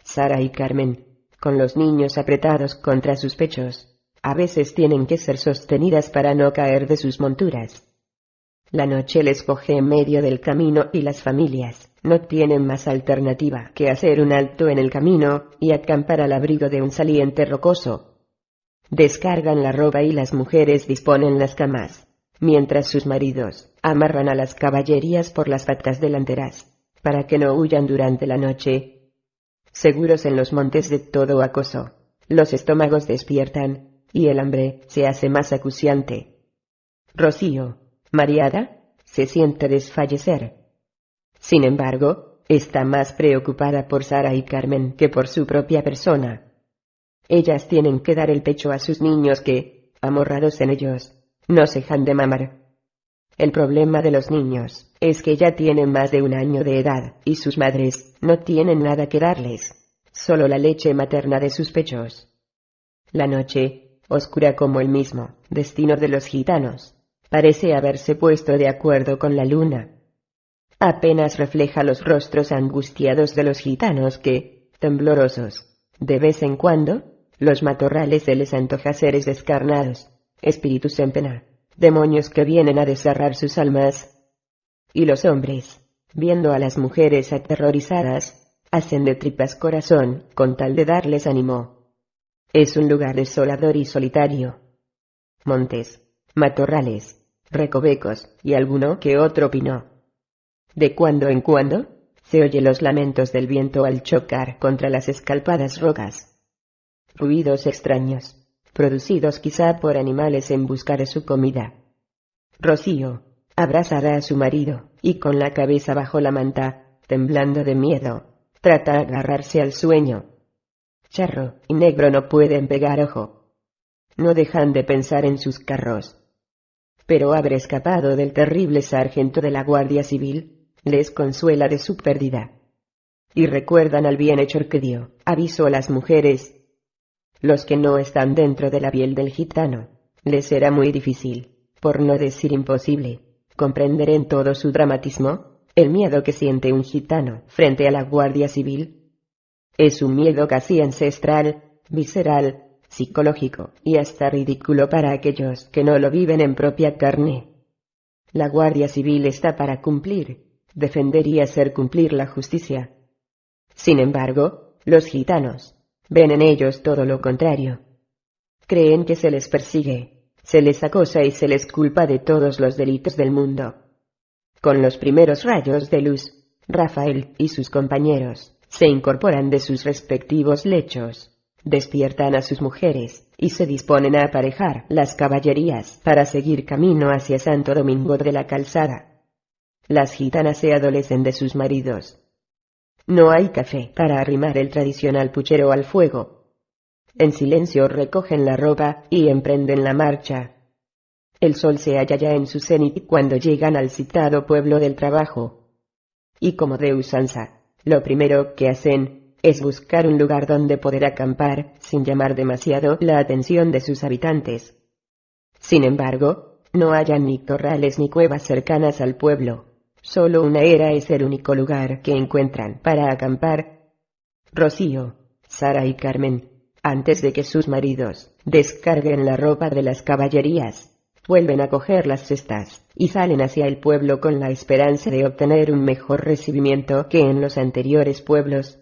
Sara y Carmen, con los niños apretados contra sus pechos, a veces tienen que ser sostenidas para no caer de sus monturas. La noche les coge en medio del camino y las familias no tienen más alternativa que hacer un alto en el camino y acampar al abrigo de un saliente rocoso. Descargan la ropa y las mujeres disponen las camas, mientras sus maridos amarran a las caballerías por las patas delanteras, para que no huyan durante la noche. Seguros en los montes de todo acoso, los estómagos despiertan, y el hambre se hace más acuciante. Rocío, mareada, se siente desfallecer. Sin embargo, está más preocupada por Sara y Carmen que por su propia persona. Ellas tienen que dar el pecho a sus niños que, amorrados en ellos, no se dejan de mamar. El problema de los niños es que ya tienen más de un año de edad y sus madres no tienen nada que darles, solo la leche materna de sus pechos. La noche, oscura como el mismo destino de los gitanos, parece haberse puesto de acuerdo con la luna. Apenas refleja los rostros angustiados de los gitanos que, temblorosos, de vez en cuando, los matorrales se les antoja seres descarnados, espíritus en pena, demonios que vienen a desgarrar sus almas. Y los hombres, viendo a las mujeres aterrorizadas, hacen de tripas corazón con tal de darles ánimo. Es un lugar desolador y solitario. Montes, matorrales, recovecos y alguno que otro pino. De cuando en cuando, se oye los lamentos del viento al chocar contra las escalpadas rocas. Ruidos extraños, producidos quizá por animales en busca de su comida. Rocío, abrazará a su marido, y con la cabeza bajo la manta, temblando de miedo, trata de agarrarse al sueño. Charro y Negro no pueden pegar ojo. No dejan de pensar en sus carros. Pero haber escapado del terrible sargento de la Guardia Civil, les consuela de su pérdida. Y recuerdan al bienhechor que dio aviso a las mujeres los que no están dentro de la piel del gitano, les será muy difícil, por no decir imposible, comprender en todo su dramatismo, el miedo que siente un gitano frente a la Guardia Civil. Es un miedo casi ancestral, visceral, psicológico y hasta ridículo para aquellos que no lo viven en propia carne. La Guardia Civil está para cumplir, defender y hacer cumplir la justicia. Sin embargo, los gitanos, ven en ellos todo lo contrario. Creen que se les persigue, se les acosa y se les culpa de todos los delitos del mundo. Con los primeros rayos de luz, Rafael y sus compañeros se incorporan de sus respectivos lechos, despiertan a sus mujeres y se disponen a aparejar las caballerías para seguir camino hacia Santo Domingo de la Calzada. Las gitanas se adolecen de sus maridos, no hay café para arrimar el tradicional puchero al fuego. En silencio recogen la ropa y emprenden la marcha. El sol se halla ya en su cenit cuando llegan al citado pueblo del trabajo. Y como de usanza, lo primero que hacen es buscar un lugar donde poder acampar sin llamar demasiado la atención de sus habitantes. Sin embargo, no hayan ni corrales ni cuevas cercanas al pueblo. Solo una era es el único lugar que encuentran para acampar. Rocío, Sara y Carmen, antes de que sus maridos descarguen la ropa de las caballerías, vuelven a coger las cestas y salen hacia el pueblo con la esperanza de obtener un mejor recibimiento que en los anteriores pueblos.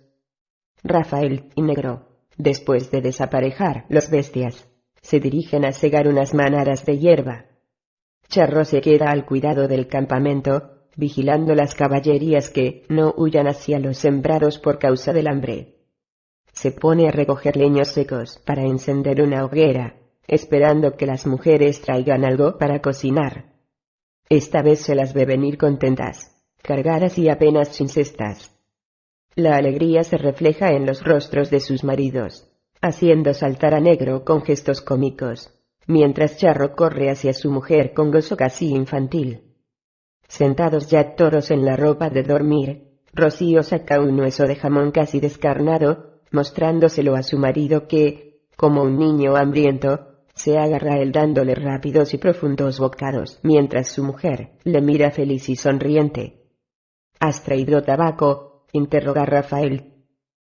Rafael y Negro, después de desaparejar los bestias, se dirigen a segar unas manadas de hierba. Charro se queda al cuidado del campamento vigilando las caballerías que no huyan hacia los sembrados por causa del hambre. Se pone a recoger leños secos para encender una hoguera, esperando que las mujeres traigan algo para cocinar. Esta vez se las ve venir contentas, cargadas y apenas sin cestas. La alegría se refleja en los rostros de sus maridos, haciendo saltar a negro con gestos cómicos, mientras Charro corre hacia su mujer con gozo casi infantil. Sentados ya todos en la ropa de dormir, Rocío saca un hueso de jamón casi descarnado, mostrándoselo a su marido que, como un niño hambriento, se agarra él dándole rápidos y profundos bocados, mientras su mujer le mira feliz y sonriente. ¿Has traído tabaco? interroga Rafael.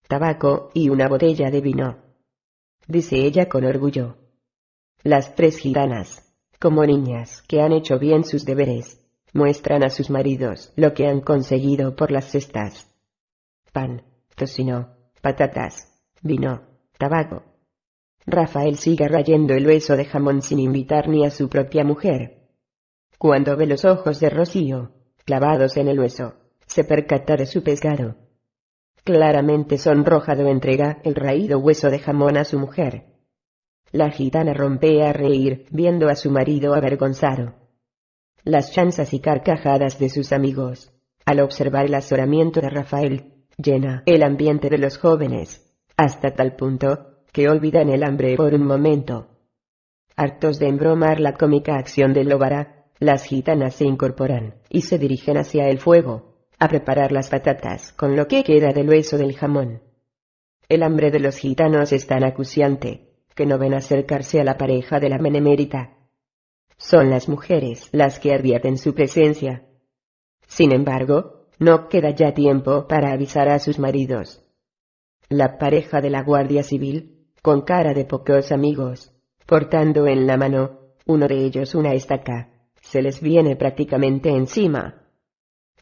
Tabaco y una botella de vino. Dice ella con orgullo. Las tres gitanas, como niñas que han hecho bien sus deberes, muestran a sus maridos lo que han conseguido por las cestas. Pan, tocino, patatas, vino, tabaco. Rafael sigue rayendo el hueso de jamón sin invitar ni a su propia mujer. Cuando ve los ojos de Rocío, clavados en el hueso, se percata de su pescado. Claramente sonrojado entrega el raído hueso de jamón a su mujer. La gitana rompe a reír, viendo a su marido avergonzado. Las chanzas y carcajadas de sus amigos, al observar el azoramiento de Rafael, llena el ambiente de los jóvenes, hasta tal punto, que olvidan el hambre por un momento. Hartos de embromar la cómica acción de Lobara, las gitanas se incorporan, y se dirigen hacia el fuego, a preparar las patatas con lo que queda del hueso del jamón. El hambre de los gitanos es tan acuciante, que no ven acercarse a la pareja de la menemérita. Son las mujeres las que advierten su presencia. Sin embargo, no queda ya tiempo para avisar a sus maridos. La pareja de la Guardia Civil, con cara de pocos amigos, portando en la mano, uno de ellos una estaca, se les viene prácticamente encima.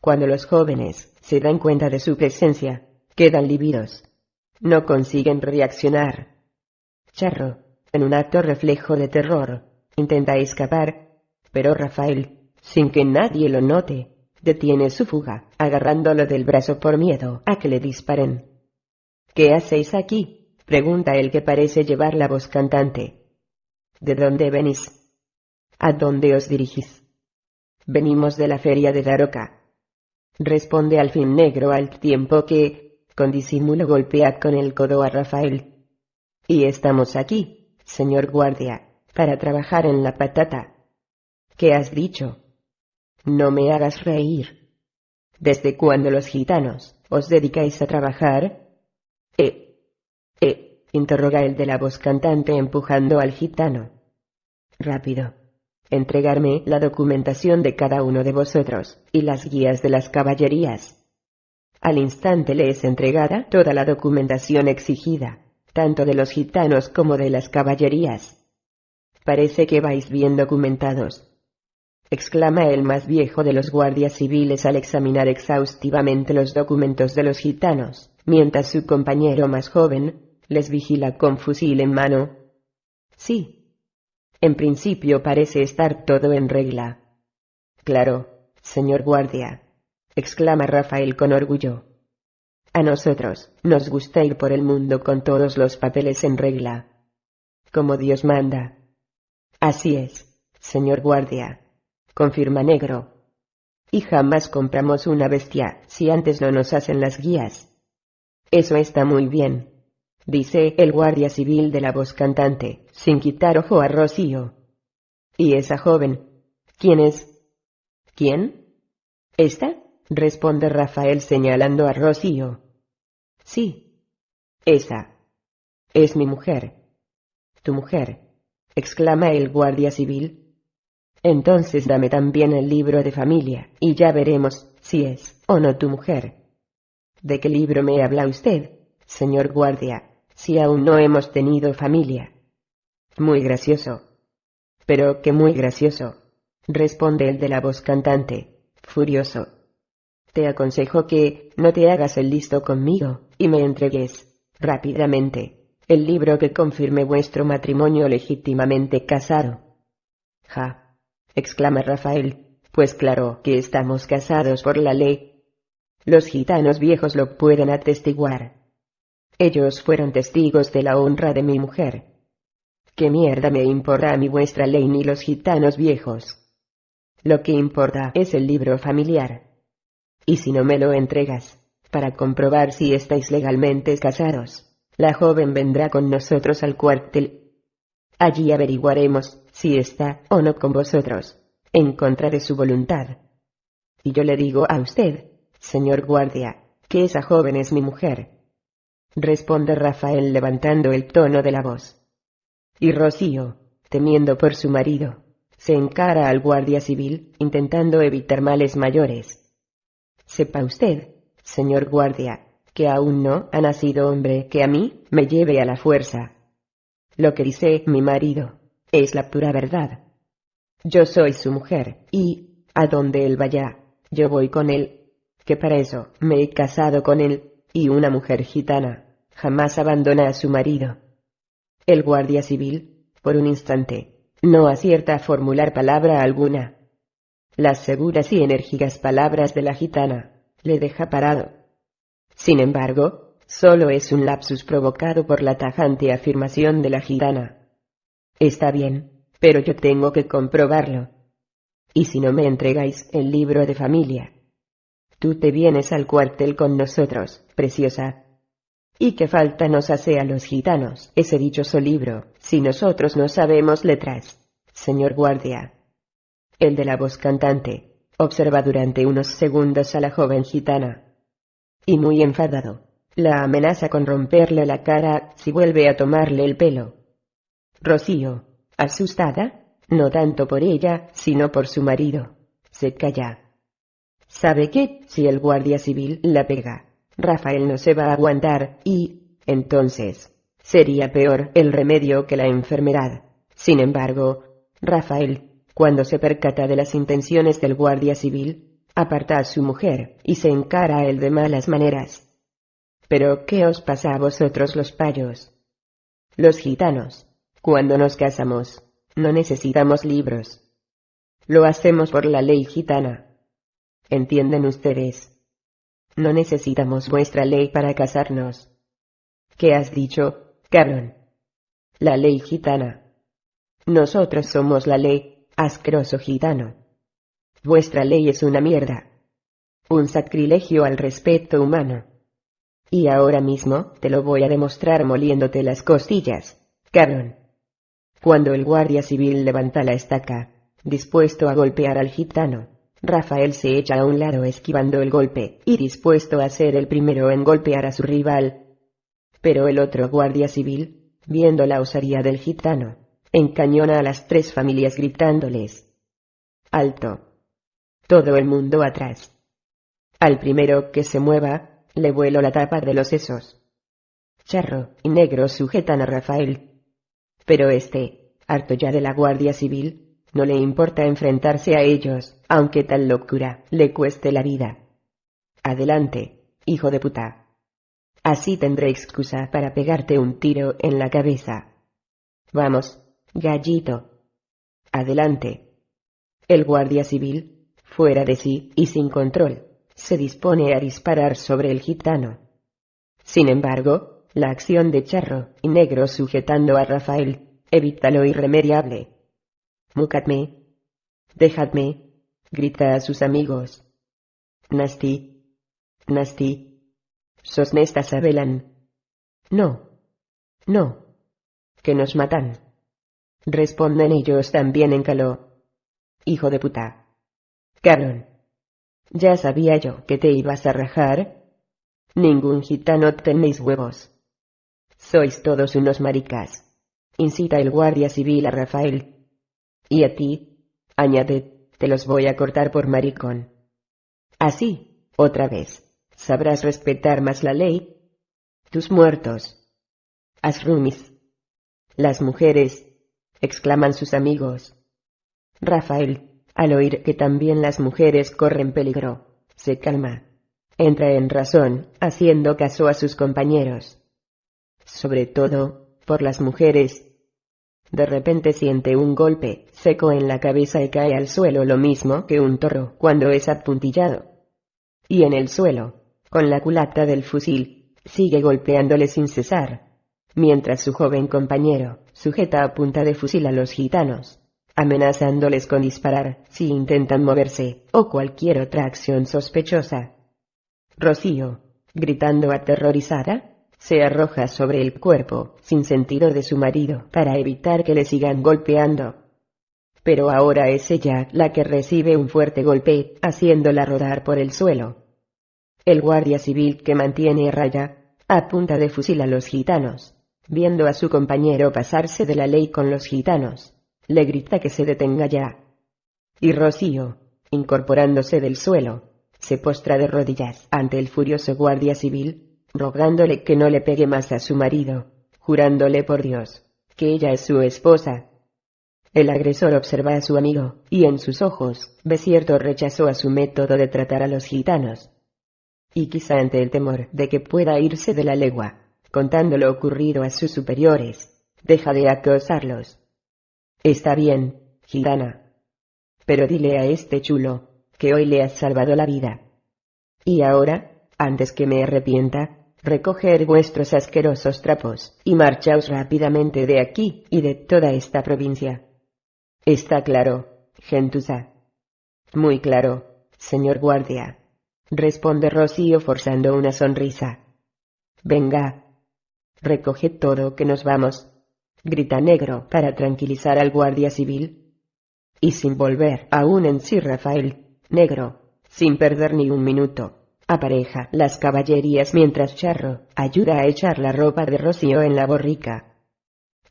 Cuando los jóvenes se dan cuenta de su presencia, quedan lívidos. No consiguen reaccionar. Charro, en un acto reflejo de terror, intenta escapar, pero Rafael, sin que nadie lo note, detiene su fuga, agarrándolo del brazo por miedo a que le disparen. ¿Qué hacéis aquí? pregunta el que parece llevar la voz cantante. ¿De dónde venís? ¿A dónde os dirigís? Venimos de la feria de Daroca, responde al fin negro al tiempo que, con disimulo golpea con el codo a Rafael. Y estamos aquí, señor guardia, para trabajar en la patata. ¿Qué has dicho? No me hagas reír. ¿Desde cuándo los gitanos os dedicáis a trabajar? Eh, eh, interroga el de la voz cantante empujando al gitano. Rápido entregarme la documentación de cada uno de vosotros, y las guías de las caballerías. Al instante le es entregada toda la documentación exigida, tanto de los gitanos como de las caballerías. Parece que vais bien documentados. exclama el más viejo de los guardias civiles al examinar exhaustivamente los documentos de los gitanos, mientras su compañero más joven les vigila con fusil en mano. Sí, en principio parece estar todo en regla. Claro, señor guardia, exclama Rafael con orgullo. A nosotros nos gusta ir por el mundo con todos los papeles en regla. Como Dios manda. Así es, señor guardia, confirma Negro. Y jamás compramos una bestia si antes no nos hacen las guías. Eso está muy bien, dice el guardia civil de la voz cantante, sin quitar ojo a Rocío. ¿Y esa joven? ¿Quién es? ¿Quién? ¿Esta? responde Rafael señalando a Rocío. Sí. Esa. Es mi mujer. Tu mujer. Exclama el guardia civil. Entonces dame también el libro de familia, y ya veremos si es o no tu mujer. ¿De qué libro me habla usted, señor guardia? si aún no hemos tenido familia. Muy gracioso. Pero que muy gracioso, responde el de la voz cantante, furioso. Te aconsejo que no te hagas el listo conmigo, y me entregues, rápidamente, el libro que confirme vuestro matrimonio legítimamente casado. Ja, exclama Rafael, pues claro que estamos casados por la ley. Los gitanos viejos lo pueden atestiguar. Ellos fueron testigos de la honra de mi mujer. ¿Qué mierda me importa a vuestra ley ni los gitanos viejos? Lo que importa es el libro familiar. Y si no me lo entregas, para comprobar si estáis legalmente casados, la joven vendrá con nosotros al cuartel. Allí averiguaremos si está o no con vosotros, en contra de su voluntad. Y yo le digo a usted, señor guardia, que esa joven es mi mujer responde Rafael levantando el tono de la voz. Y Rocío, temiendo por su marido, se encara al guardia civil, intentando evitar males mayores. Sepa usted, señor guardia, que aún no ha nacido hombre que a mí me lleve a la fuerza. Lo que dice mi marido es la pura verdad. Yo soy su mujer, y, a donde él vaya, yo voy con él, que para eso me he casado con él, y una mujer gitana jamás abandona a su marido. El guardia civil, por un instante, no acierta a formular palabra alguna. Las seguras y enérgicas palabras de la gitana le deja parado. Sin embargo, solo es un lapsus provocado por la tajante afirmación de la gitana. Está bien, pero yo tengo que comprobarlo. Y si no me entregáis el libro de familia, tú te vienes al cuartel con nosotros, preciosa. ¿Y qué falta nos hace a los gitanos ese dichoso libro, si nosotros no sabemos letras? Señor guardia. El de la voz cantante, observa durante unos segundos a la joven gitana. Y muy enfadado, la amenaza con romperle la cara si vuelve a tomarle el pelo. Rocío, asustada, no tanto por ella, sino por su marido, se calla. Sabe que, si el guardia civil la pega, Rafael no se va a aguantar y, entonces, sería peor el remedio que la enfermedad. Sin embargo, Rafael, cuando se percata de las intenciones del guardia civil, aparta a su mujer y se encara a él de malas maneras. Pero, ¿qué os pasa a vosotros los payos? Los gitanos, cuando nos casamos, no necesitamos libros. Lo hacemos por la ley gitana. ¿Entienden ustedes? No necesitamos vuestra ley para casarnos. ¿Qué has dicho, cabrón? La ley gitana. Nosotros somos la ley, asqueroso gitano. Vuestra ley es una mierda. Un sacrilegio al respeto humano. Y ahora mismo te lo voy a demostrar moliéndote las costillas, cabrón. Cuando el guardia civil levanta la estaca, dispuesto a golpear al gitano, Rafael se echa a un lado esquivando el golpe y dispuesto a ser el primero en golpear a su rival. Pero el otro guardia civil, viendo la osaría del gitano, encañona a las tres familias gritándoles. Alto. Todo el mundo atrás. Al primero que se mueva, le vuelo la tapa de los sesos. Charro y Negro sujetan a Rafael. Pero este, harto ya de la Guardia Civil, no le importa enfrentarse a ellos, aunque tal locura le cueste la vida. Adelante, hijo de puta. Así tendré excusa para pegarte un tiro en la cabeza. Vamos, gallito. Adelante. El guardia civil, fuera de sí y sin control, se dispone a disparar sobre el gitano. Sin embargo, la acción de Charro y Negro sujetando a Rafael evita lo irremediable. Mucadme. Dejadme. Grita a sus amigos. Nasty. Nasty. Sosnestas abelan. No. No. Que nos matan. Responden ellos también en caló. Hijo de puta. Cabrón. Ya sabía yo que te ibas a rajar. Ningún gitano tenéis huevos. Sois todos unos maricas. Incita el guardia civil a Rafael y a ti, añade, te los voy a cortar por maricón. Así, otra vez, sabrás respetar más la ley. Tus muertos. Asrumis. Las mujeres, exclaman sus amigos. Rafael, al oír que también las mujeres corren peligro, se calma. Entra en razón, haciendo caso a sus compañeros. Sobre todo, por las mujeres, de repente siente un golpe seco en la cabeza y cae al suelo lo mismo que un toro cuando es apuntillado. Y en el suelo, con la culata del fusil, sigue golpeándole sin cesar, mientras su joven compañero sujeta a punta de fusil a los gitanos, amenazándoles con disparar si intentan moverse o cualquier otra acción sospechosa. Rocío, gritando aterrorizada, se arroja sobre el cuerpo, sin sentido de su marido, para evitar que le sigan golpeando. Pero ahora es ella la que recibe un fuerte golpe, haciéndola rodar por el suelo. El guardia civil que mantiene raya, apunta de fusil a los gitanos, viendo a su compañero pasarse de la ley con los gitanos, le grita que se detenga ya. Y Rocío, incorporándose del suelo, se postra de rodillas ante el furioso guardia civil, rogándole que no le pegue más a su marido, jurándole por Dios, que ella es su esposa. El agresor observa a su amigo, y en sus ojos, ve cierto rechazo a su método de tratar a los gitanos. Y quizá ante el temor de que pueda irse de la legua, contando lo ocurrido a sus superiores, deja de acosarlos. Está bien, gitana. Pero dile a este chulo, que hoy le has salvado la vida. Y ahora, antes que me arrepienta, recoger vuestros asquerosos trapos, y marchaos rápidamente de aquí y de toda esta provincia. Está claro, gentuza. Muy claro, señor guardia. Responde Rocío forzando una sonrisa. Venga. Recoge todo que nos vamos. Grita negro para tranquilizar al guardia civil. Y sin volver aún en sí Rafael, negro, sin perder ni un minuto, apareja las caballerías mientras Charro ayuda a echar la ropa de Rocío en la borrica.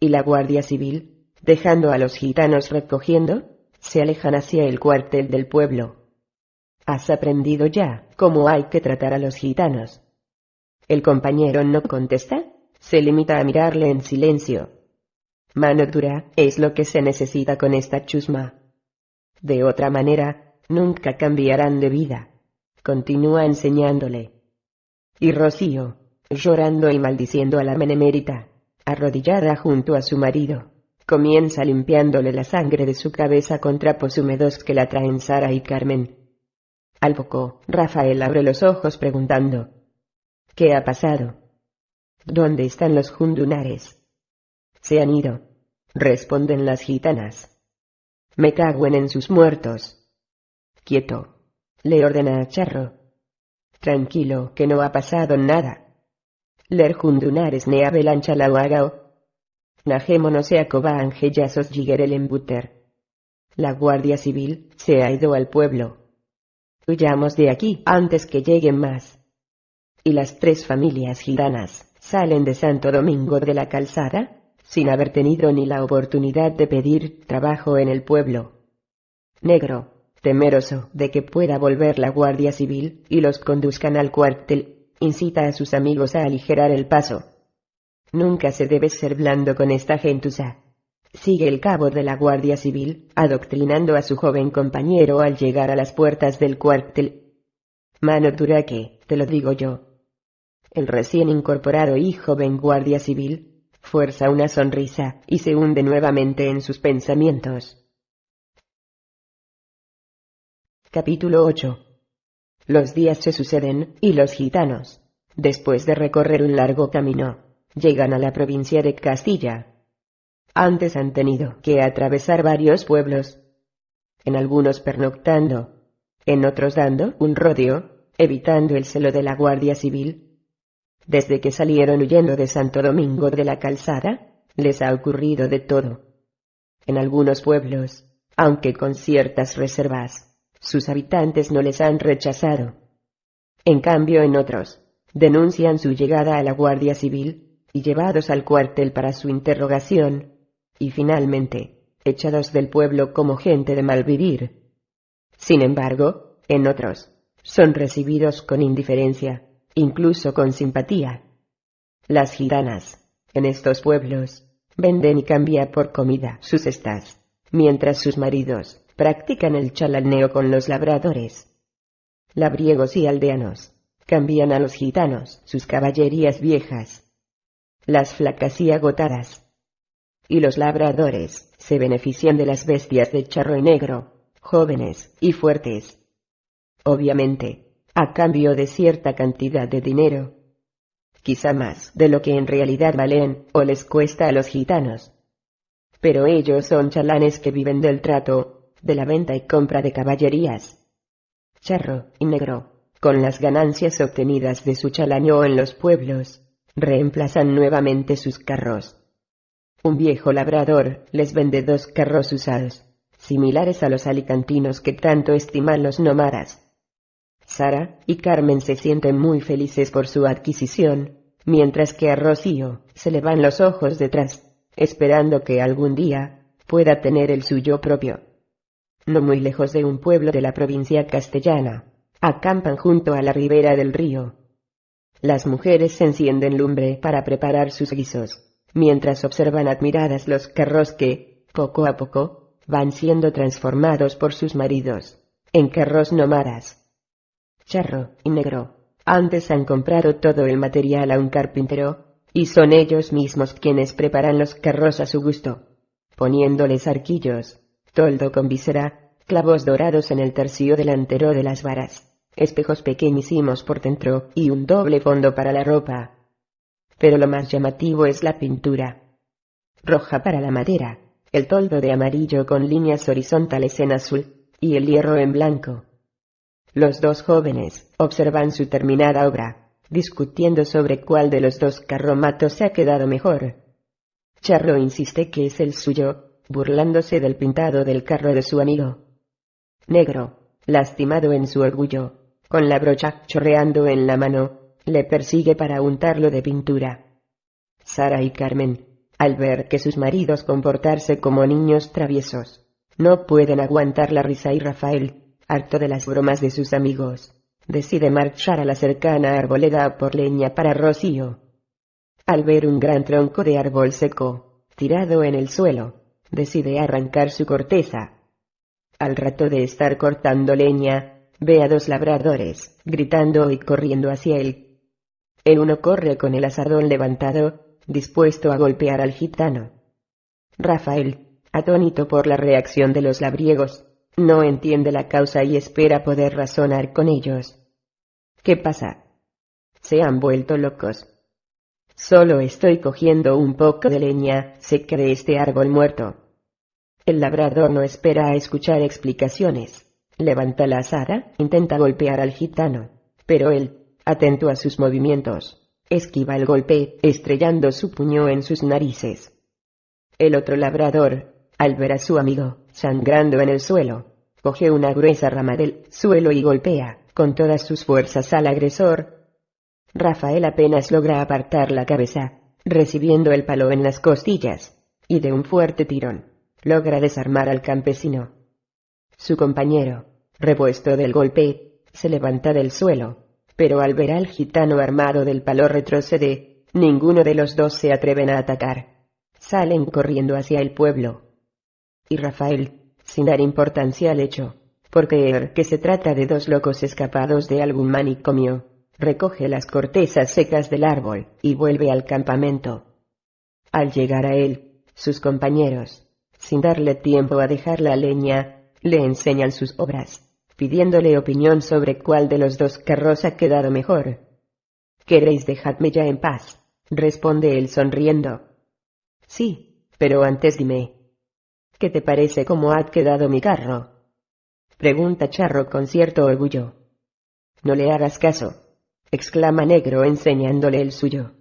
Y la Guardia Civil, dejando a los gitanos recogiendo, se alejan hacia el cuartel del pueblo. Has aprendido ya cómo hay que tratar a los gitanos. El compañero no contesta, se limita a mirarle en silencio. Mano dura es lo que se necesita con esta chusma. De otra manera, nunca cambiarán de vida continúa enseñándole. Y Rocío, llorando y maldiciendo a la menemérita, arrodillada junto a su marido, comienza limpiándole la sangre de su cabeza con trapos húmedos que la traen Sara y Carmen. Al poco, Rafael abre los ojos preguntando, ¿Qué ha pasado? ¿Dónde están los jundunares? Se han ido, responden las gitanas. Me caguen en sus muertos. Quieto, le ordena a Charro. Tranquilo, que no ha pasado nada. Ler jundunares ne avelancha la se acoba angellasos el embuter. La Guardia Civil se ha ido al pueblo. Huyamos de aquí antes que lleguen más. Y las tres familias gitanas salen de Santo Domingo de la Calzada, sin haber tenido ni la oportunidad de pedir trabajo en el pueblo. Negro, temeroso de que pueda volver la Guardia Civil y los conduzcan al cuartel, incita a sus amigos a aligerar el paso. Nunca se debe ser blando con esta gentuza. Sigue el cabo de la Guardia Civil, adoctrinando a su joven compañero al llegar a las puertas del cuartel. Mano dura que, te lo digo yo. El recién incorporado y joven Guardia Civil, fuerza una sonrisa y se hunde nuevamente en sus pensamientos. Capítulo 8. Los días se suceden, y los gitanos, después de recorrer un largo camino, llegan a la provincia de Castilla. Antes han tenido que atravesar varios pueblos, en algunos pernoctando, en otros dando un rodeo, evitando el celo de la Guardia Civil. Desde que salieron huyendo de Santo Domingo de la Calzada, les ha ocurrido de todo. En algunos pueblos, aunque con ciertas reservas, sus habitantes no les han rechazado. En cambio, en otros, denuncian su llegada a la Guardia Civil y llevados al cuartel para su interrogación, y finalmente, echados del pueblo como gente de mal vivir. Sin embargo, en otros, son recibidos con indiferencia, incluso con simpatía. Las gitanas, en estos pueblos, venden y cambian por comida sus estas, mientras sus maridos, practican el chalaneo con los labradores. Labriegos y aldeanos cambian a los gitanos sus caballerías viejas, las flacas y agotadas. Y los labradores se benefician de las bestias de charro y negro, jóvenes y fuertes. Obviamente, a cambio de cierta cantidad de dinero. Quizá más de lo que en realidad valen o les cuesta a los gitanos. Pero ellos son chalanes que viven del trato de la venta y compra de caballerías. Charro y negro, con las ganancias obtenidas de su chalaño en los pueblos, reemplazan nuevamente sus carros. Un viejo labrador les vende dos carros usados, similares a los alicantinos que tanto estiman los nómadas. Sara y Carmen se sienten muy felices por su adquisición, mientras que a Rocío se le van los ojos detrás, esperando que algún día pueda tener el suyo propio no muy lejos de un pueblo de la provincia castellana. Acampan junto a la ribera del río. Las mujeres se encienden lumbre para preparar sus guisos, mientras observan admiradas los carros que, Poco a poco, van siendo transformados por sus maridos, en carros nómadas. Charro y Negro, antes han comprado todo el material a un carpintero, y son ellos mismos quienes preparan los carros a su gusto, poniéndoles arquillos, toldo con visera, clavos dorados en el tercio delantero de las varas, espejos pequeñísimos por dentro y un doble fondo para la ropa. Pero lo más llamativo es la pintura. Roja para la madera, el toldo de amarillo con líneas horizontales en azul, y el hierro en blanco. Los dos jóvenes observan su terminada obra, discutiendo sobre cuál de los dos carromatos se ha quedado mejor. Charro insiste que es el suyo, burlándose del pintado del carro de su amigo. Negro, lastimado en su orgullo, con la brocha chorreando en la mano, le persigue para untarlo de pintura. Sara y Carmen, al ver que sus maridos comportarse como niños traviesos, no pueden aguantar la risa y Rafael, harto de las bromas de sus amigos, decide marchar a la cercana arboleda por leña para Rocío. Al ver un gran tronco de árbol seco, tirado en el suelo, decide arrancar su corteza. Al rato de estar cortando leña, ve a dos labradores, gritando y corriendo hacia él. El uno corre con el asadón levantado, dispuesto a golpear al gitano. Rafael, atónito por la reacción de los labriegos, no entiende la causa y espera poder razonar con ellos. ¿Qué pasa? Se han vuelto locos. Solo estoy cogiendo un poco de leña seca de este árbol muerto. El labrador no espera a escuchar explicaciones. Levanta la asada, intenta golpear al gitano, pero él, atento a sus movimientos, esquiva el golpe, estrellando su puño en sus narices. El otro labrador, al ver a su amigo, sangrando en el suelo, coge una gruesa rama del suelo y golpea, con todas sus fuerzas al agresor. Rafael apenas logra apartar la cabeza, recibiendo el palo en las costillas, y de un fuerte tirón, logra desarmar al campesino. Su compañero, repuesto del golpe, se levanta del suelo, pero al ver al gitano armado del palo retrocede, ninguno de los dos se atreven a atacar. Salen corriendo hacia el pueblo. Y Rafael, sin dar importancia al hecho, por creer que se trata de dos locos escapados de algún manicomio, recoge las cortezas secas del árbol y vuelve al campamento. Al llegar a él, sus compañeros, sin darle tiempo a dejar la leña, le enseñan sus obras pidiéndole opinión sobre cuál de los dos carros ha quedado mejor. ¿Queréis dejadme ya en paz? responde él sonriendo. Sí, pero antes dime. ¿Qué te parece cómo ha quedado mi carro? pregunta Charro con cierto orgullo. No le hagas caso, exclama Negro enseñándole el suyo.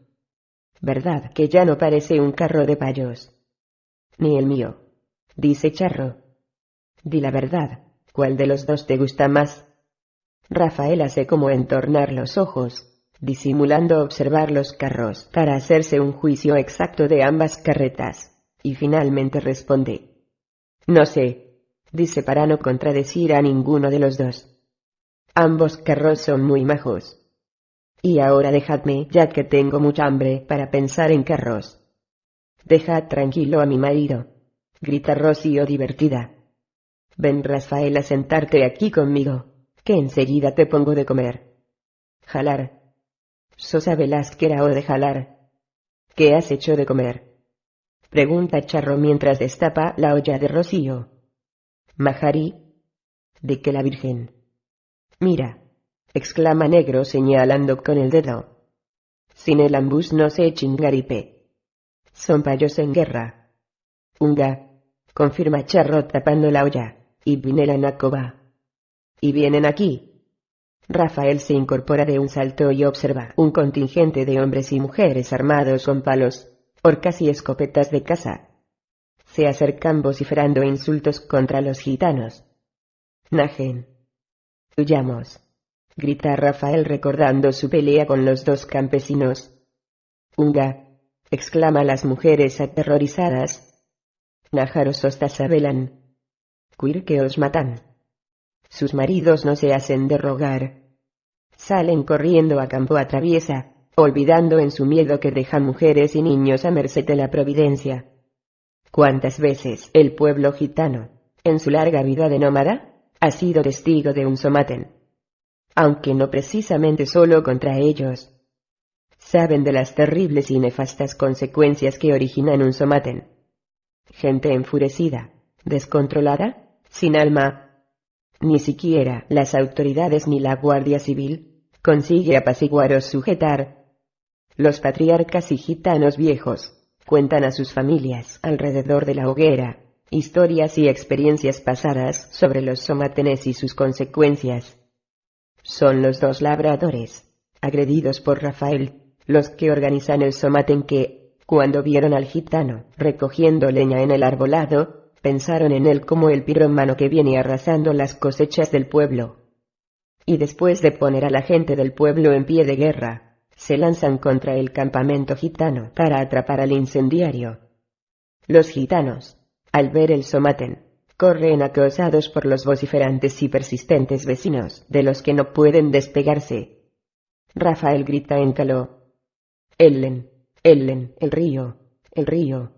¿Verdad que ya no parece un carro de payos? Ni el mío, dice Charro. Di la verdad, ¿Cuál de los dos te gusta más? Rafael hace como entornar los ojos, disimulando observar los carros para hacerse un juicio exacto de ambas carretas, y finalmente responde. No sé, dice para no contradecir a ninguno de los dos. Ambos carros son muy majos. Y ahora dejadme, ya que tengo mucha hambre, para pensar en carros. Dejad tranquilo a mi marido, grita Rocío divertida. Ven Rafael a sentarte aquí conmigo, que enseguida te pongo de comer. Jalar. Sosa Velázquez o de jalar. ¿Qué has hecho de comer? Pregunta Charro mientras destapa la olla de rocío. Majarí. ¿De qué la Virgen? Mira, exclama Negro señalando con el dedo. Sin el ambus no se chingaripe. Son payos en guerra. Unga, confirma Charro tapando la olla y Vinela Nakova. Y vienen aquí. Rafael se incorpora de un salto y observa un contingente de hombres y mujeres armados con palos, horcas y escopetas de caza. Se acercan vociferando insultos contra los gitanos. Najen. Huyamos. Grita Rafael recordando su pelea con los dos campesinos. Unga. exclama las mujeres aterrorizadas. Nájaros sabelan que os matan. Sus maridos no se hacen de rogar. Salen corriendo a campo a traviesa, olvidando en su miedo que dejan mujeres y niños a merced de la providencia. ¿Cuántas veces el pueblo gitano, en su larga vida de nómada, ha sido testigo de un somaten? Aunque no precisamente solo contra ellos. Saben de las terribles y nefastas consecuencias que originan un somaten. Gente enfurecida, descontrolada, sin alma. Ni siquiera las autoridades ni la Guardia Civil consigue apaciguar o sujetar. Los patriarcas y gitanos viejos cuentan a sus familias alrededor de la hoguera historias y experiencias pasadas sobre los somatenes y sus consecuencias. Son los dos labradores, agredidos por Rafael, los que organizan el somaten que, cuando vieron al gitano recogiendo leña en el arbolado, pensaron en él como el piromano que viene arrasando las cosechas del pueblo. Y después de poner a la gente del pueblo en pie de guerra, se lanzan contra el campamento gitano para atrapar al incendiario. Los gitanos, al ver el somaten, corren acosados por los vociferantes y persistentes vecinos, de los que no pueden despegarse. Rafael grita en caló. Ellen, Ellen, el río, el río.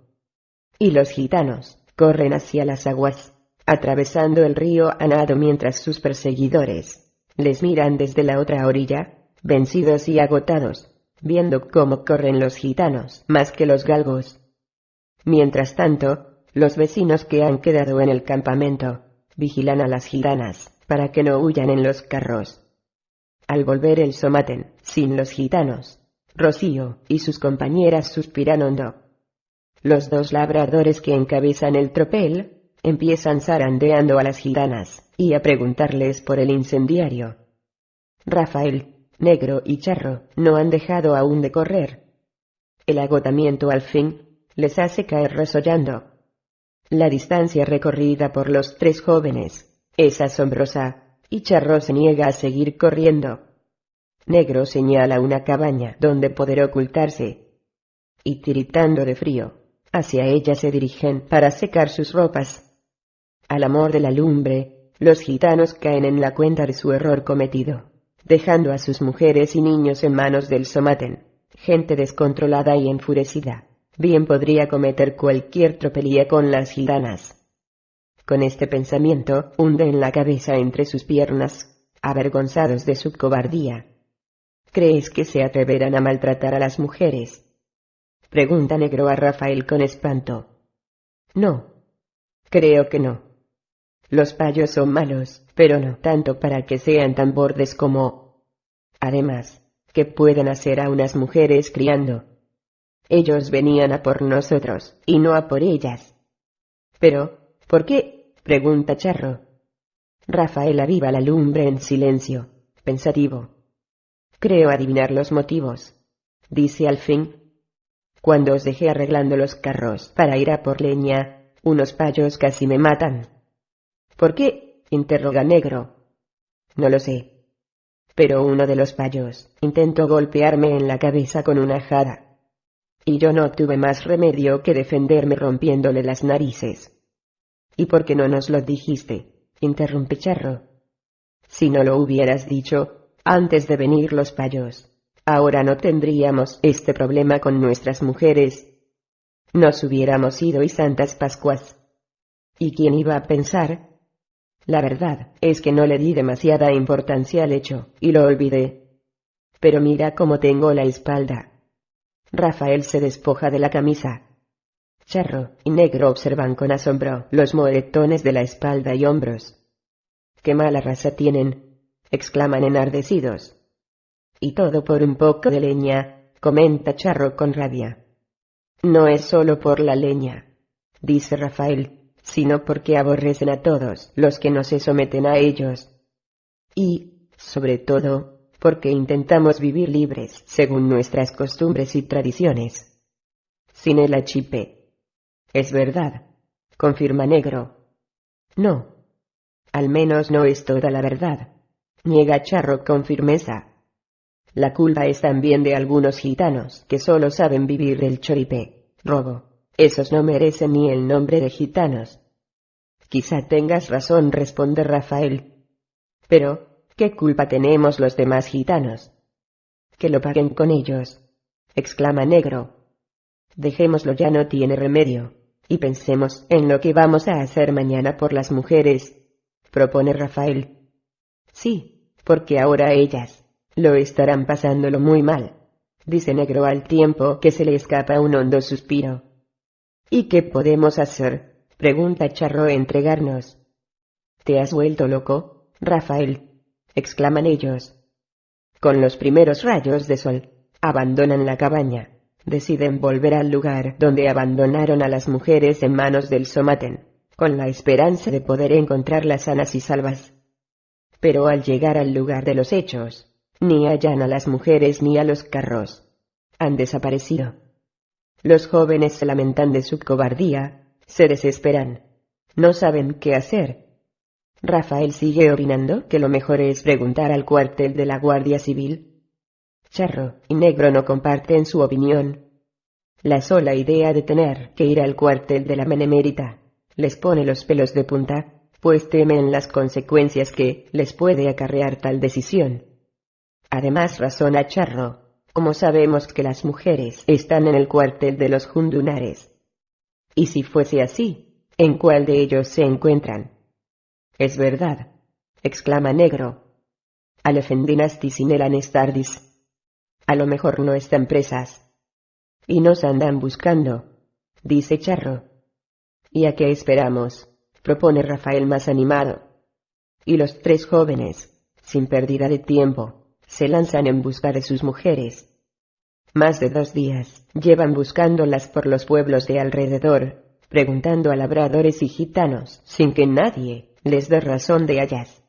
Y los gitanos corren hacia las aguas, atravesando el río a nado mientras sus perseguidores les miran desde la otra orilla, vencidos y agotados, viendo cómo corren los gitanos más que los galgos. Mientras tanto, los vecinos que han quedado en el campamento vigilan a las gitanas para que no huyan en los carros. Al volver el somaten, sin los gitanos, Rocío y sus compañeras suspiran hondo. Los dos labradores que encabezan el tropel empiezan zarandeando a las gitanas y a preguntarles por el incendiario. Rafael, Negro y Charro no han dejado aún de correr. El agotamiento al fin les hace caer resollando. La distancia recorrida por los tres jóvenes es asombrosa, y Charro se niega a seguir corriendo. Negro señala una cabaña donde poder ocultarse. Y tiritando de frío, hacia ella se dirigen para secar sus ropas. Al amor de la lumbre, los gitanos caen en la cuenta de su error cometido, dejando a sus mujeres y niños en manos del somaten, gente descontrolada y enfurecida. Bien podría cometer cualquier tropelía con las gitanas. Con este pensamiento, hunden la cabeza entre sus piernas, avergonzados de su cobardía. ¿Crees que se atreverán a maltratar a las mujeres? Pregunta Negro a Rafael con espanto. No. Creo que no. Los payos son malos, pero no tanto para que sean tan bordes como... Además, ¿qué pueden hacer a unas mujeres criando? Ellos venían a por nosotros, y no a por ellas. Pero, ¿por qué? pregunta Charro. Rafael aviva la lumbre en silencio, pensativo. Creo adivinar los motivos. Dice al fin. Cuando os dejé arreglando los carros para ir a por leña, unos payos casi me matan. ¿Por qué? interroga Negro. No lo sé. Pero uno de los payos intentó golpearme en la cabeza con una jada. Y yo no tuve más remedio que defenderme rompiéndole las narices. ¿Y por qué no nos lo dijiste? interrumpe Charro. Si no lo hubieras dicho, antes de venir los payos. Ahora no tendríamos este problema con nuestras mujeres. Nos hubiéramos ido y Santas Pascuas. ¿Y quién iba a pensar? La verdad es que no le di demasiada importancia al hecho, y lo olvidé. Pero mira cómo tengo la espalda. Rafael se despoja de la camisa. Charro y Negro observan con asombro los moretones de la espalda y hombros. Qué mala raza tienen, exclaman enardecidos. Y todo por un poco de leña, comenta Charro con rabia. No es solo por la leña, dice Rafael, sino porque aborrecen a todos los que no se someten a ellos. Y, sobre todo, porque intentamos vivir libres según nuestras costumbres y tradiciones. Sin el achipe. Es verdad, confirma Negro. No. Al menos no es toda la verdad niega Charro con firmeza. La culpa es también de algunos gitanos que solo saben vivir del choripe, robo. Esos no merecen ni el nombre de gitanos. Quizá tengas razón, responde Rafael. Pero, ¿qué culpa tenemos los demás gitanos? Que lo paguen con ellos, exclama Negro. Dejémoslo ya no tiene remedio. y pensemos en lo que vamos a hacer mañana por las mujeres, propone Rafael. Sí, porque ahora ellas lo estarán pasándolo muy mal, dice Negro al tiempo que se le escapa un hondo suspiro. ¿Y qué podemos hacer? pregunta Charro entregarnos. ¿Te has vuelto loco, Rafael? exclaman ellos. Con los primeros rayos de sol, abandonan la cabaña deciden volver al lugar donde abandonaron a las mujeres en manos del Somaten, con la esperanza de poder encontrarlas sanas y salvas. Pero al llegar al lugar de los hechos, ni hallan a las mujeres ni a los carros. Han desaparecido. Los jóvenes se lamentan de su cobardía, se desesperan. No saben qué hacer. Rafael sigue opinando que lo mejor es preguntar al cuartel de la Guardia Civil Charro y Negro no comparten su opinión. La sola idea de tener que ir al cuartel de la Menemérita les pone los pelos de punta, pues temen las consecuencias que les puede acarrear tal decisión. Además razona Charro, como sabemos que las mujeres están en el cuartel de los jundunares. Y si fuese así, ¿en cuál de ellos se encuentran? Es verdad, exclama Negro. Alefendinas el anestardis a lo mejor no están presas. Y nos andan buscando, dice Charro. ¿Y a qué esperamos? propone Rafael más animado. Y los tres jóvenes, sin pérdida de tiempo, se lanzan en busca de sus mujeres. Más de dos días llevan buscándolas por los pueblos de alrededor, preguntando a labradores y gitanos, sin que nadie les dé razón de hallas.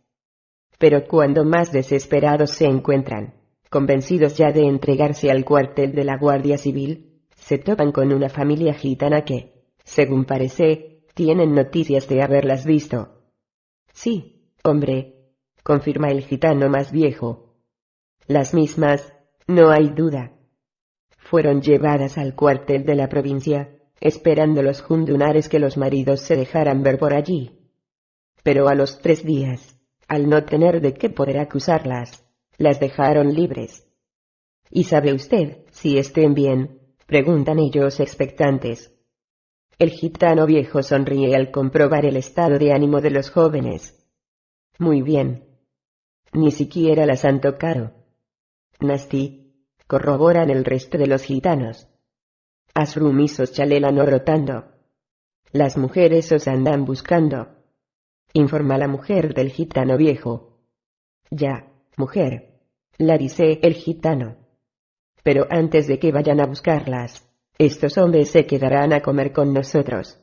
Pero cuando más desesperados se encuentran, convencidos ya de entregarse al cuartel de la Guardia Civil, se topan con una familia gitana que, según parece, tienen noticias de haberlas visto. Sí, hombre, confirma el gitano más viejo. Las mismas, no hay duda. Fueron llevadas al cuartel de la provincia, esperando los jundunares que los maridos se dejaran ver por allí. Pero a los tres días, al no tener de qué poder acusarlas, las dejaron libres. ¿Y sabe usted si estén bien? preguntan ellos expectantes. El gitano viejo sonríe al comprobar el estado de ánimo de los jóvenes. Muy bien. Ni siquiera las han tocado. Nasti, corroboran el resto de los gitanos. Asrumisos chalelan rotando. Las mujeres os andan buscando. Informa la mujer del gitano viejo. Ya, mujer, la dice el gitano. Pero antes de que vayan a buscarlas, estos hombres se quedarán a comer con nosotros.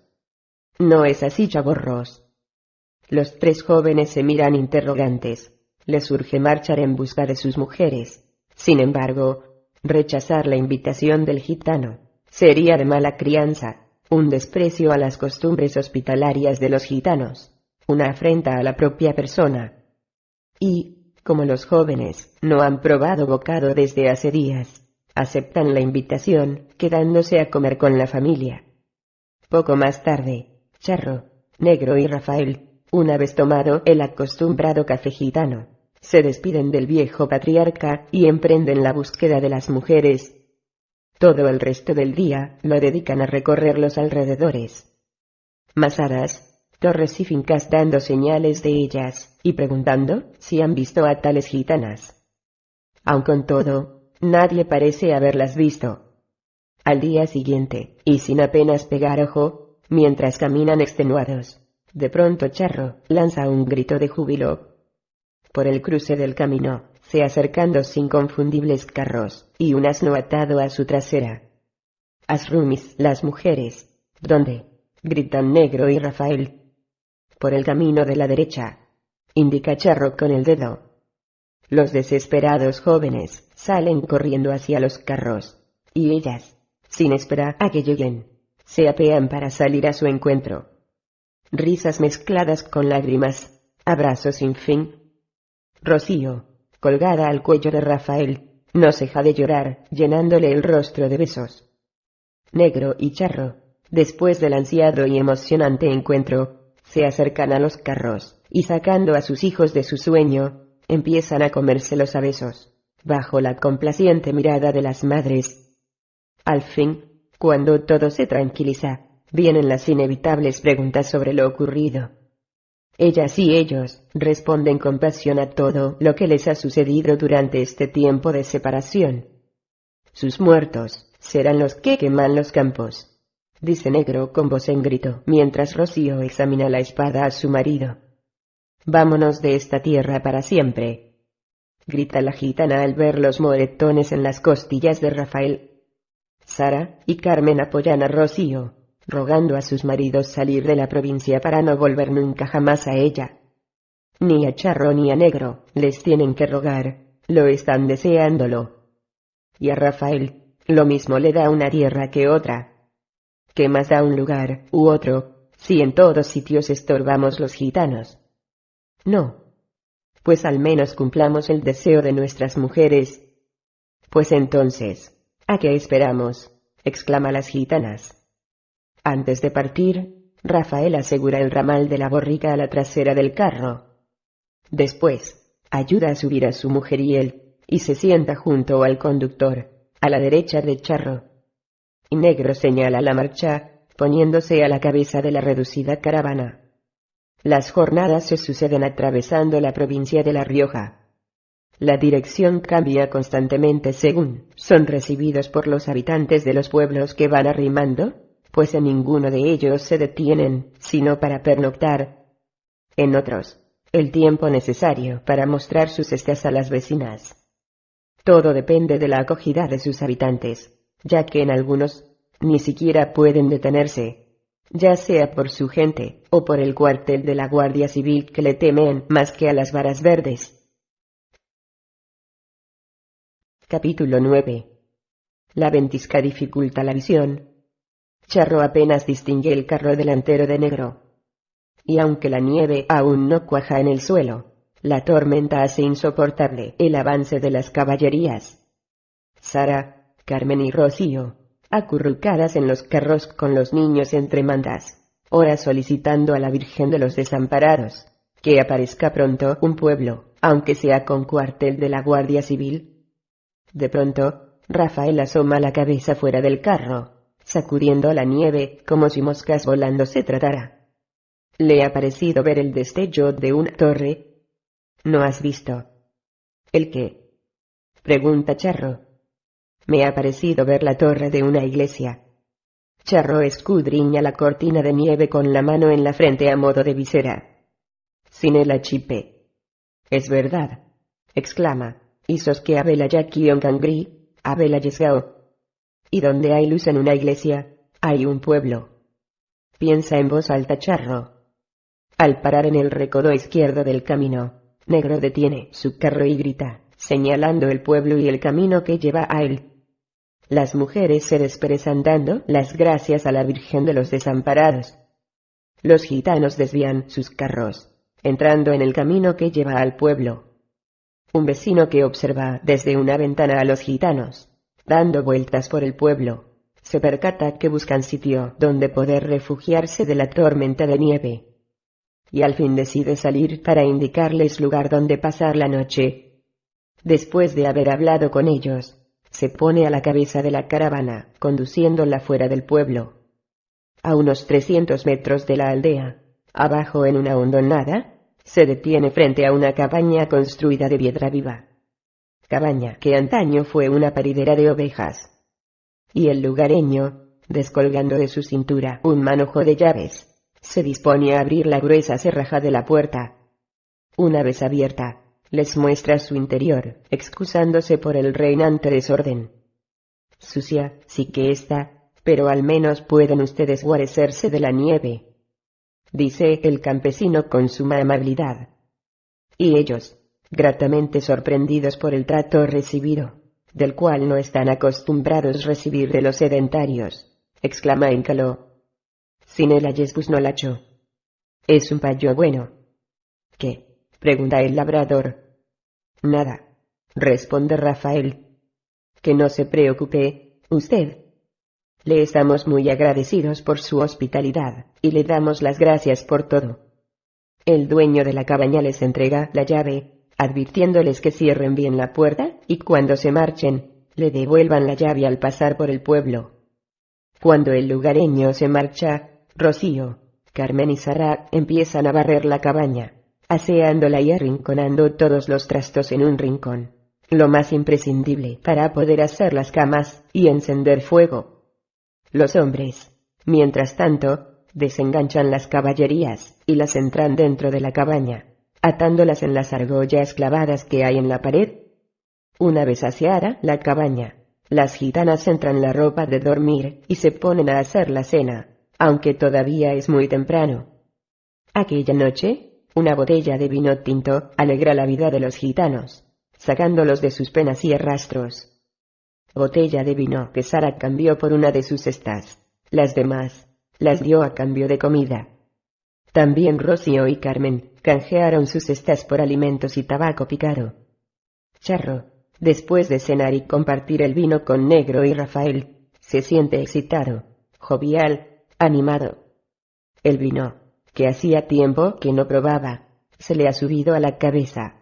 No es así, chaborros. Los tres jóvenes se miran interrogantes. Les urge marchar en busca de sus mujeres. Sin embargo, rechazar la invitación del gitano sería de mala crianza, un desprecio a las costumbres hospitalarias de los gitanos, una afrenta a la propia persona. Y, como los jóvenes no han probado bocado desde hace días, aceptan la invitación, quedándose a comer con la familia. Poco más tarde, Charro, Negro y Rafael, una vez tomado el acostumbrado café gitano, se despiden del viejo patriarca y emprenden la búsqueda de las mujeres. Todo el resto del día lo dedican a recorrer los alrededores. Masadas, torres y fincas dando señales de ellas, y preguntando si han visto a tales gitanas. Aun con todo, nadie parece haberlas visto. Al día siguiente, y sin apenas pegar ojo, mientras caminan extenuados, de pronto Charro lanza un grito de júbilo. Por el cruce del camino, se acercan dos inconfundibles carros, y un asno atado a su trasera. Asrumis, las mujeres. ¿Dónde? gritan Negro y Rafael, por el camino de la derecha. Indica Charro con el dedo. Los desesperados jóvenes salen corriendo hacia los carros, y ellas, sin esperar a que lleguen, se apean para salir a su encuentro. Risas mezcladas con lágrimas, abrazos sin fin. Rocío, colgada al cuello de Rafael, no ceja de llorar, llenándole el rostro de besos. Negro y Charro, después del ansiado y emocionante encuentro, se acercan a los carros, y sacando a sus hijos de su sueño, empiezan a comérselos a besos, bajo la complaciente mirada de las madres. Al fin, cuando todo se tranquiliza, vienen las inevitables preguntas sobre lo ocurrido. Ellas y ellos responden con pasión a todo lo que les ha sucedido durante este tiempo de separación. Sus muertos serán los que queman los campos, dice Negro con voz en grito, mientras Rocío examina la espada a su marido. Vámonos de esta tierra para siempre. Grita la gitana al ver los moretones en las costillas de Rafael. Sara y Carmen apoyan a Rocío, rogando a sus maridos salir de la provincia para no volver nunca jamás a ella. Ni a Charro ni a Negro les tienen que rogar, lo están deseándolo. Y a Rafael, lo mismo le da una tierra que otra. ¿Qué más da un lugar u otro, si en todos sitios estorbamos los gitanos? No. Pues al menos cumplamos el deseo de nuestras mujeres. Pues entonces, ¿a qué esperamos? exclama las gitanas. Antes de partir, Rafael asegura el ramal de la borrica a la trasera del carro. Después, ayuda a subir a su mujer y él, y se sienta junto al conductor, a la derecha de Charro. Y Negro señala la marcha, poniéndose a la cabeza de la reducida caravana. Las jornadas se suceden atravesando la provincia de La Rioja. La dirección cambia constantemente según son recibidos por los habitantes de los pueblos que van arrimando pues en ninguno de ellos se detienen, sino para pernoctar. En otros, el tiempo necesario para mostrar sus estés a las vecinas. Todo depende de la acogida de sus habitantes, ya que en algunos ni siquiera pueden detenerse, ya sea por su gente o por el cuartel de la Guardia Civil que le temen más que a las varas verdes. Capítulo 9. La ventisca dificulta la visión, Charro apenas distingue el carro delantero de negro. Y aunque la nieve aún no cuaja en el suelo, la tormenta hace insoportable el avance de las caballerías. Sara, Carmen y Rocío, acurrucadas en los carros con los niños entre mandas, ora solicitando a la Virgen de los Desamparados, que aparezca pronto un pueblo, aunque sea con cuartel de la Guardia Civil. De pronto, Rafael asoma la cabeza fuera del carro, sacudiendo la nieve como si moscas volando se tratara. ¿Le ha parecido ver el destello de una torre? ¿No has visto? ¿El qué? Pregunta Charro. Me ha parecido ver la torre de una iglesia. Charro escudriña la cortina de nieve con la mano en la frente a modo de visera. Sinela chipe. Es verdad, exclama, y que abela Jackie cangri, abela yesgao, y donde hay luz en una iglesia, hay un pueblo. Piensa en voz alta Charro. Al parar en el recodo izquierdo del camino, Negro detiene su carro y grita, señalando el pueblo y el camino que lleva a él. Las mujeres se desperezan dando las gracias a la Virgen de los Desamparados. Los gitanos desvían sus carros, entrando en el camino que lleva al pueblo. Un vecino que observa desde una ventana a los gitanos, dando vueltas por el pueblo, se percata que buscan sitio donde poder refugiarse de la tormenta de nieve. Y al fin decide salir para indicarles lugar donde pasar la noche. Después de haber hablado con ellos, se pone a la cabeza de la caravana, conduciéndola fuera del pueblo. A unos trescientos metros de la aldea, abajo en una hondonada, se detiene frente a una cabaña construida de piedra viva cabaña que antaño fue una paridera de ovejas. Y el lugareño, descolgando de su cintura un manojo de llaves, se dispone a abrir la gruesa cerraja de la puerta. Una vez abierta, les muestra su interior, excusándose por el reinante desorden. Sucia, sí que está, pero al menos pueden ustedes guarecerse de la nieve. Dice el campesino con suma amabilidad. Y ellos, gratamente sorprendidos por el trato recibido, del cual no están acostumbrados recibir de los sedentarios, exclama Encalo. Sin el ayesbus no lacho. Es un payo bueno. ¿Qué? pregunta el labrador. Nada, responde Rafael. Que no se preocupe, usted. Le estamos muy agradecidos por su hospitalidad, y le damos las gracias por todo. El dueño de la cabaña les entrega la llave, advirtiéndoles que cierren bien la puerta y cuando se marchen, le devuelvan la llave al pasar por el pueblo. Cuando el lugareño se marcha, Rocío, Carmen y Sara empiezan a barrer la cabaña, aseándola y arrinconando todos los trastos en un rincón. Lo más imprescindible para poder hacer las camas y encender fuego. Los hombres, mientras tanto, desenganchan las caballerías y las entran dentro de la cabaña, atándolas en las argollas clavadas que hay en la pared. Una vez aseada la cabaña, las gitanas entran la ropa de dormir y se ponen a hacer la cena, aunque todavía es muy temprano. Aquella noche, una botella de vino tinto alegra la vida de los gitanos, sacándolos de sus penas y arrastros. Botella de vino que Sara cambió por una de sus estas. Las demás, las dio a cambio de comida. También Rocío y Carmen canjearon sus cestas por alimentos y tabaco picado. Charro, después de cenar y compartir el vino con Negro y Rafael, se siente excitado, jovial, animado. El vino, que hacía tiempo que no probaba, se le ha subido a la cabeza.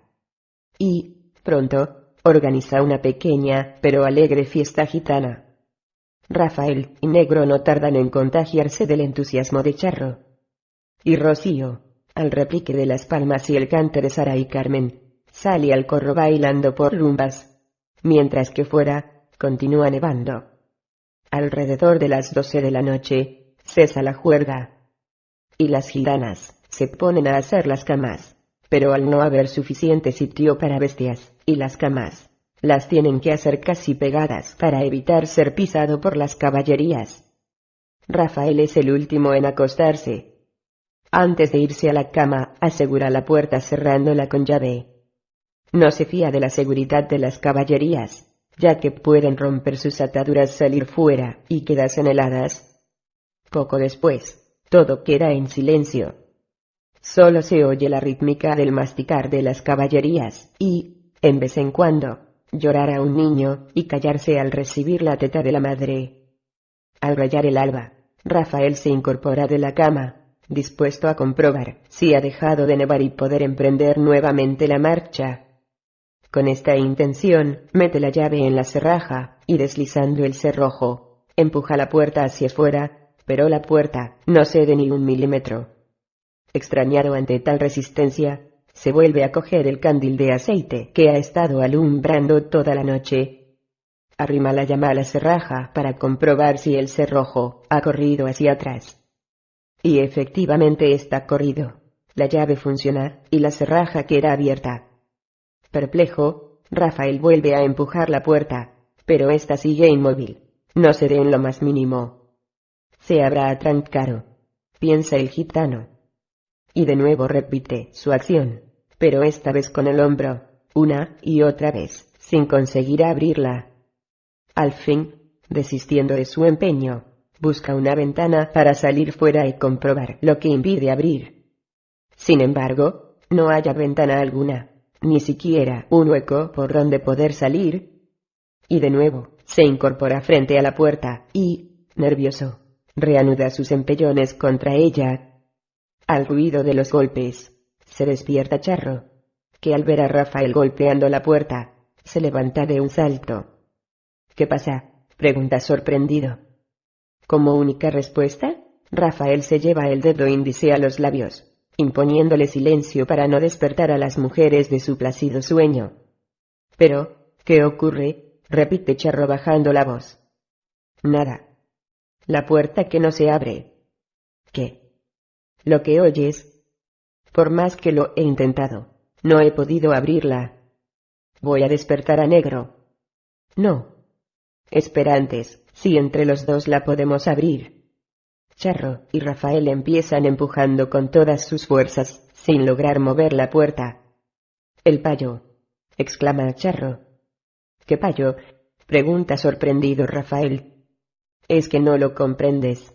Y, pronto, organiza una pequeña pero alegre fiesta gitana. Rafael y Negro no tardan en contagiarse del entusiasmo de Charro. Y Rocío, al replique de las palmas y el cante de Sara y Carmen, sale al corro bailando por rumbas, mientras que fuera, continúa nevando. Alrededor de las doce de la noche, cesa la juerga. Y las gitanas, se ponen a hacer las camas, pero al no haber suficiente sitio para bestias, y las camas, las tienen que hacer casi pegadas para evitar ser pisado por las caballerías. Rafael es el último en acostarse. Antes de irse a la cama, asegura la puerta cerrándola con llave. No se fía de la seguridad de las caballerías, ya que pueden romper sus ataduras, salir fuera y quedarse heladas. Poco después, todo queda en silencio. Solo se oye la rítmica del masticar de las caballerías y, en vez en cuando, llorar a un niño y callarse al recibir la teta de la madre. Al rayar el alba, Rafael se incorpora de la cama, dispuesto a comprobar si ha dejado de nevar y poder emprender nuevamente la marcha. Con esta intención, mete la llave en la cerraja y deslizando el cerrojo, empuja la puerta hacia afuera, pero la puerta no cede ni un milímetro. Extrañado ante tal resistencia, se vuelve a coger el candil de aceite que ha estado alumbrando toda la noche. Arrima la llama a la cerraja para comprobar si el cerrojo ha corrido hacia atrás. Y efectivamente está corrido. La llave funciona y la cerraja queda abierta. Perplejo, Rafael vuelve a empujar la puerta, pero ésta sigue inmóvil. No cede en lo más mínimo. Se habrá atrancado. Piensa el gitano. Y de nuevo repite su acción pero esta vez con el hombro, una y otra vez, sin conseguir abrirla. Al fin, desistiendo de su empeño, busca una ventana para salir fuera y comprobar lo que impide abrir. Sin embargo, no haya ventana alguna, ni siquiera un hueco por donde poder salir. Y de nuevo, se incorpora frente a la puerta y, nervioso, reanuda sus empellones contra ella. Al ruido de los golpes, se despierta Charro, que al ver a Rafael golpeando la puerta, se levanta de un salto. ¿Qué pasa? pregunta sorprendido. Como única respuesta, Rafael se lleva el dedo índice a los labios, imponiéndole silencio para no despertar a las mujeres de su plácido sueño. Pero, ¿qué ocurre? repite Charro bajando la voz. Nada. La puerta que no se abre. ¿Qué? Lo que oyes por más que lo he intentado, no he podido abrirla. Voy a despertar a negro. No. Espera antes, si entre los dos la podemos abrir. Charro y Rafael empiezan empujando con todas sus fuerzas, sin lograr mover la puerta. El payo. exclama Charro. ¿Qué payo? pregunta sorprendido Rafael. Es que no lo comprendes.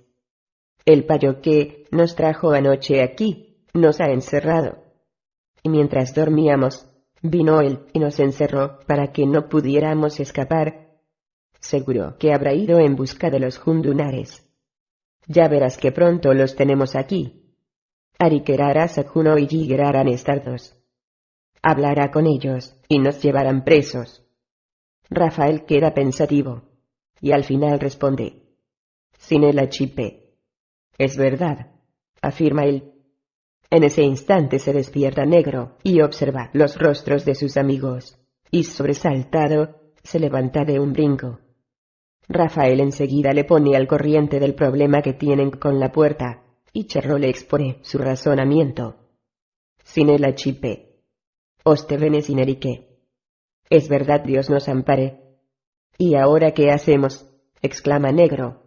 El payo que nos trajo anoche aquí, nos ha encerrado. Y mientras dormíamos, vino él y nos encerró para que no pudiéramos escapar. Seguro que habrá ido en busca de los jundunares. Ya verás que pronto los tenemos aquí. Arikerara Sakuno y Jigeraran Estardos. Hablará con ellos, y nos llevarán presos. Rafael queda pensativo. Y al final responde. sin el achipe. Es verdad, afirma él. En ese instante se despierta negro y observa los rostros de sus amigos, y sobresaltado, se levanta de un brinco. Rafael enseguida le pone al corriente del problema que tienen con la puerta, y Cherro le expone su razonamiento. Sin el achipe. Oste sin erique. Es verdad Dios nos ampare. ¿Y ahora qué hacemos? exclama Negro.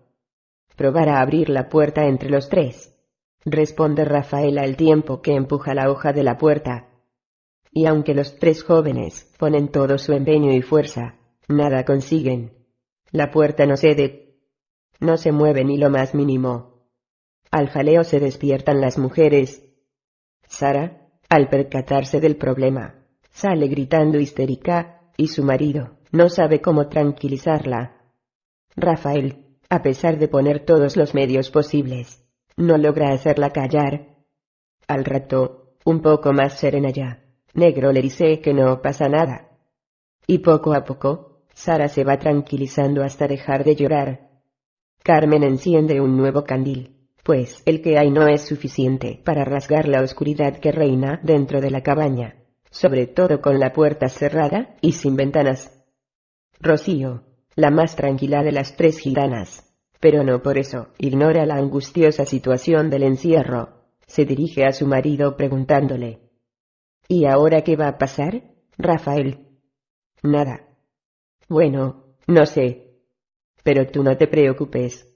Probar a abrir la puerta entre los tres. Responde Rafael al tiempo que empuja la hoja de la puerta. Y aunque los tres jóvenes ponen todo su empeño y fuerza, nada consiguen. La puerta no cede. No se mueve ni lo más mínimo. Al jaleo se despiertan las mujeres. Sara, al percatarse del problema, sale gritando histérica, y su marido no sabe cómo tranquilizarla. Rafael, a pesar de poner todos los medios posibles, no logra hacerla callar. Al rato, un poco más serena ya, Negro le dice que no pasa nada. Y poco a poco, Sara se va tranquilizando hasta dejar de llorar. Carmen enciende un nuevo candil, pues el que hay no es suficiente para rasgar la oscuridad que reina dentro de la cabaña, sobre todo con la puerta cerrada y sin ventanas. Rocío, la más tranquila de las tres gitanas, pero no por eso ignora la angustiosa situación del encierro, se dirige a su marido preguntándole. ¿Y ahora qué va a pasar, Rafael? Nada, bueno, no sé. Pero tú no te preocupes.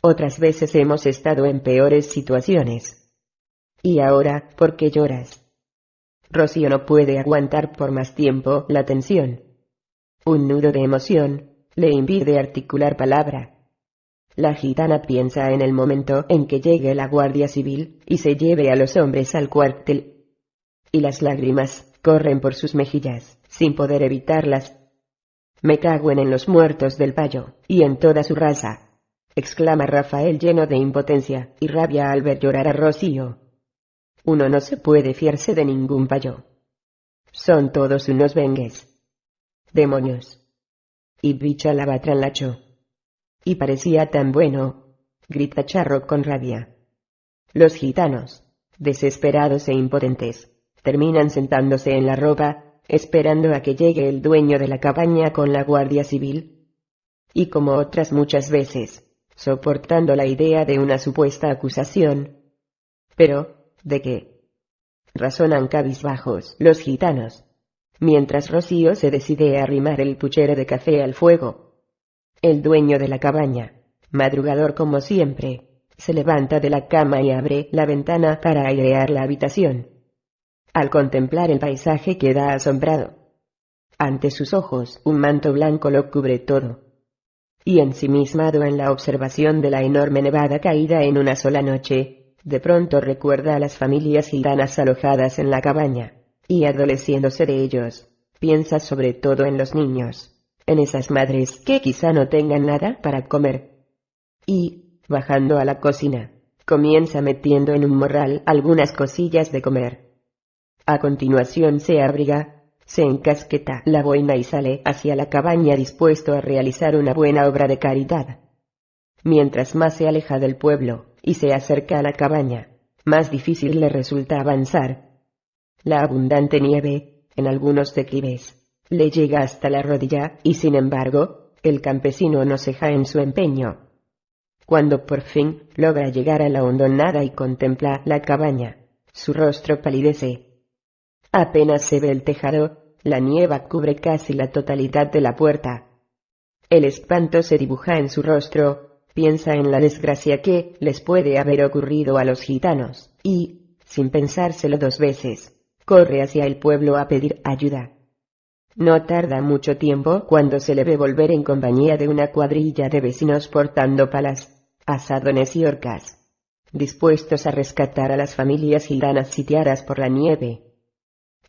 Otras veces hemos estado en peores situaciones. ¿Y ahora, por qué lloras? Rocío no puede aguantar por más tiempo la tensión. Un nudo de emoción le impide articular palabra. La gitana piensa en el momento en que llegue la Guardia Civil y se lleve a los hombres al cuartel. Y las lágrimas corren por sus mejillas, sin poder evitarlas, me cago en los muertos del payo, y en toda su raza. exclama Rafael lleno de impotencia y rabia al ver llorar a Rocío. Uno no se puede fiarse de ningún payo. Son todos unos bengues. Demonios. Y bicha la. Y parecía tan bueno, grita Charro con rabia. Los gitanos, desesperados e impotentes, terminan sentándose en la ropa esperando a que llegue el dueño de la cabaña con la Guardia Civil. Y como otras muchas veces, soportando la idea de una supuesta acusación. Pero, ¿de qué? Razonan cabizbajos los gitanos, mientras Rocío se decide a arrimar el puchero de café al fuego. El dueño de la cabaña, madrugador como siempre, se levanta de la cama y abre la ventana para airear la habitación. Al contemplar el paisaje queda asombrado. Ante sus ojos un manto blanco lo cubre todo. Y ensimismado en la observación de la enorme nevada caída en una sola noche, de pronto recuerda a las familias gitanas alojadas en la cabaña, y adoleciéndose de ellos, piensa sobre todo en los niños, en esas madres que quizá no tengan nada para comer. Y, bajando a la cocina, comienza metiendo en un morral algunas cosillas de comer a continuación se abriga, se encasqueta la boina y sale hacia la cabaña dispuesto a realizar una buena obra de caridad. Mientras más se aleja del pueblo y se acerca a la cabaña, más difícil le resulta avanzar. La abundante nieve, en algunos declives, le llega hasta la rodilla y sin embargo, el campesino no ceja en su empeño. Cuando por fin logra llegar a la hondonada y contempla la cabaña, su rostro palidece Apenas se ve el tejado, la nieva cubre casi la totalidad de la puerta. El espanto se dibuja en su rostro, piensa en la desgracia que les puede haber ocurrido a los gitanos, y, sin pensárselo dos veces, corre hacia el pueblo a pedir ayuda. No tarda mucho tiempo cuando se le ve volver en compañía de una cuadrilla de vecinos portando palas, asadones y orcas, dispuestos a rescatar a las familias gitanas sitiadas por la nieve.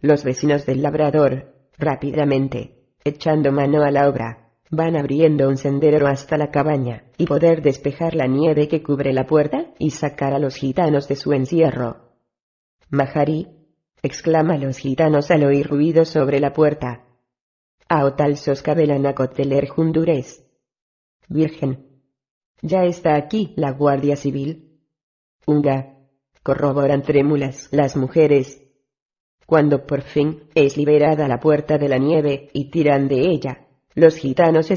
Los vecinos del labrador, rápidamente, echando mano a la obra, van abriendo un sendero hasta la cabaña, y poder despejar la nieve que cubre la puerta y sacar a los gitanos de su encierro. Mahari, exclama los gitanos al oír ruido sobre la puerta. Aotal soscabelan a jundures. Virgen. Ya está aquí la Guardia Civil. Unga. Corroboran trémulas las mujeres. Cuando por fin es liberada la puerta de la nieve y tiran de ella, los gitanos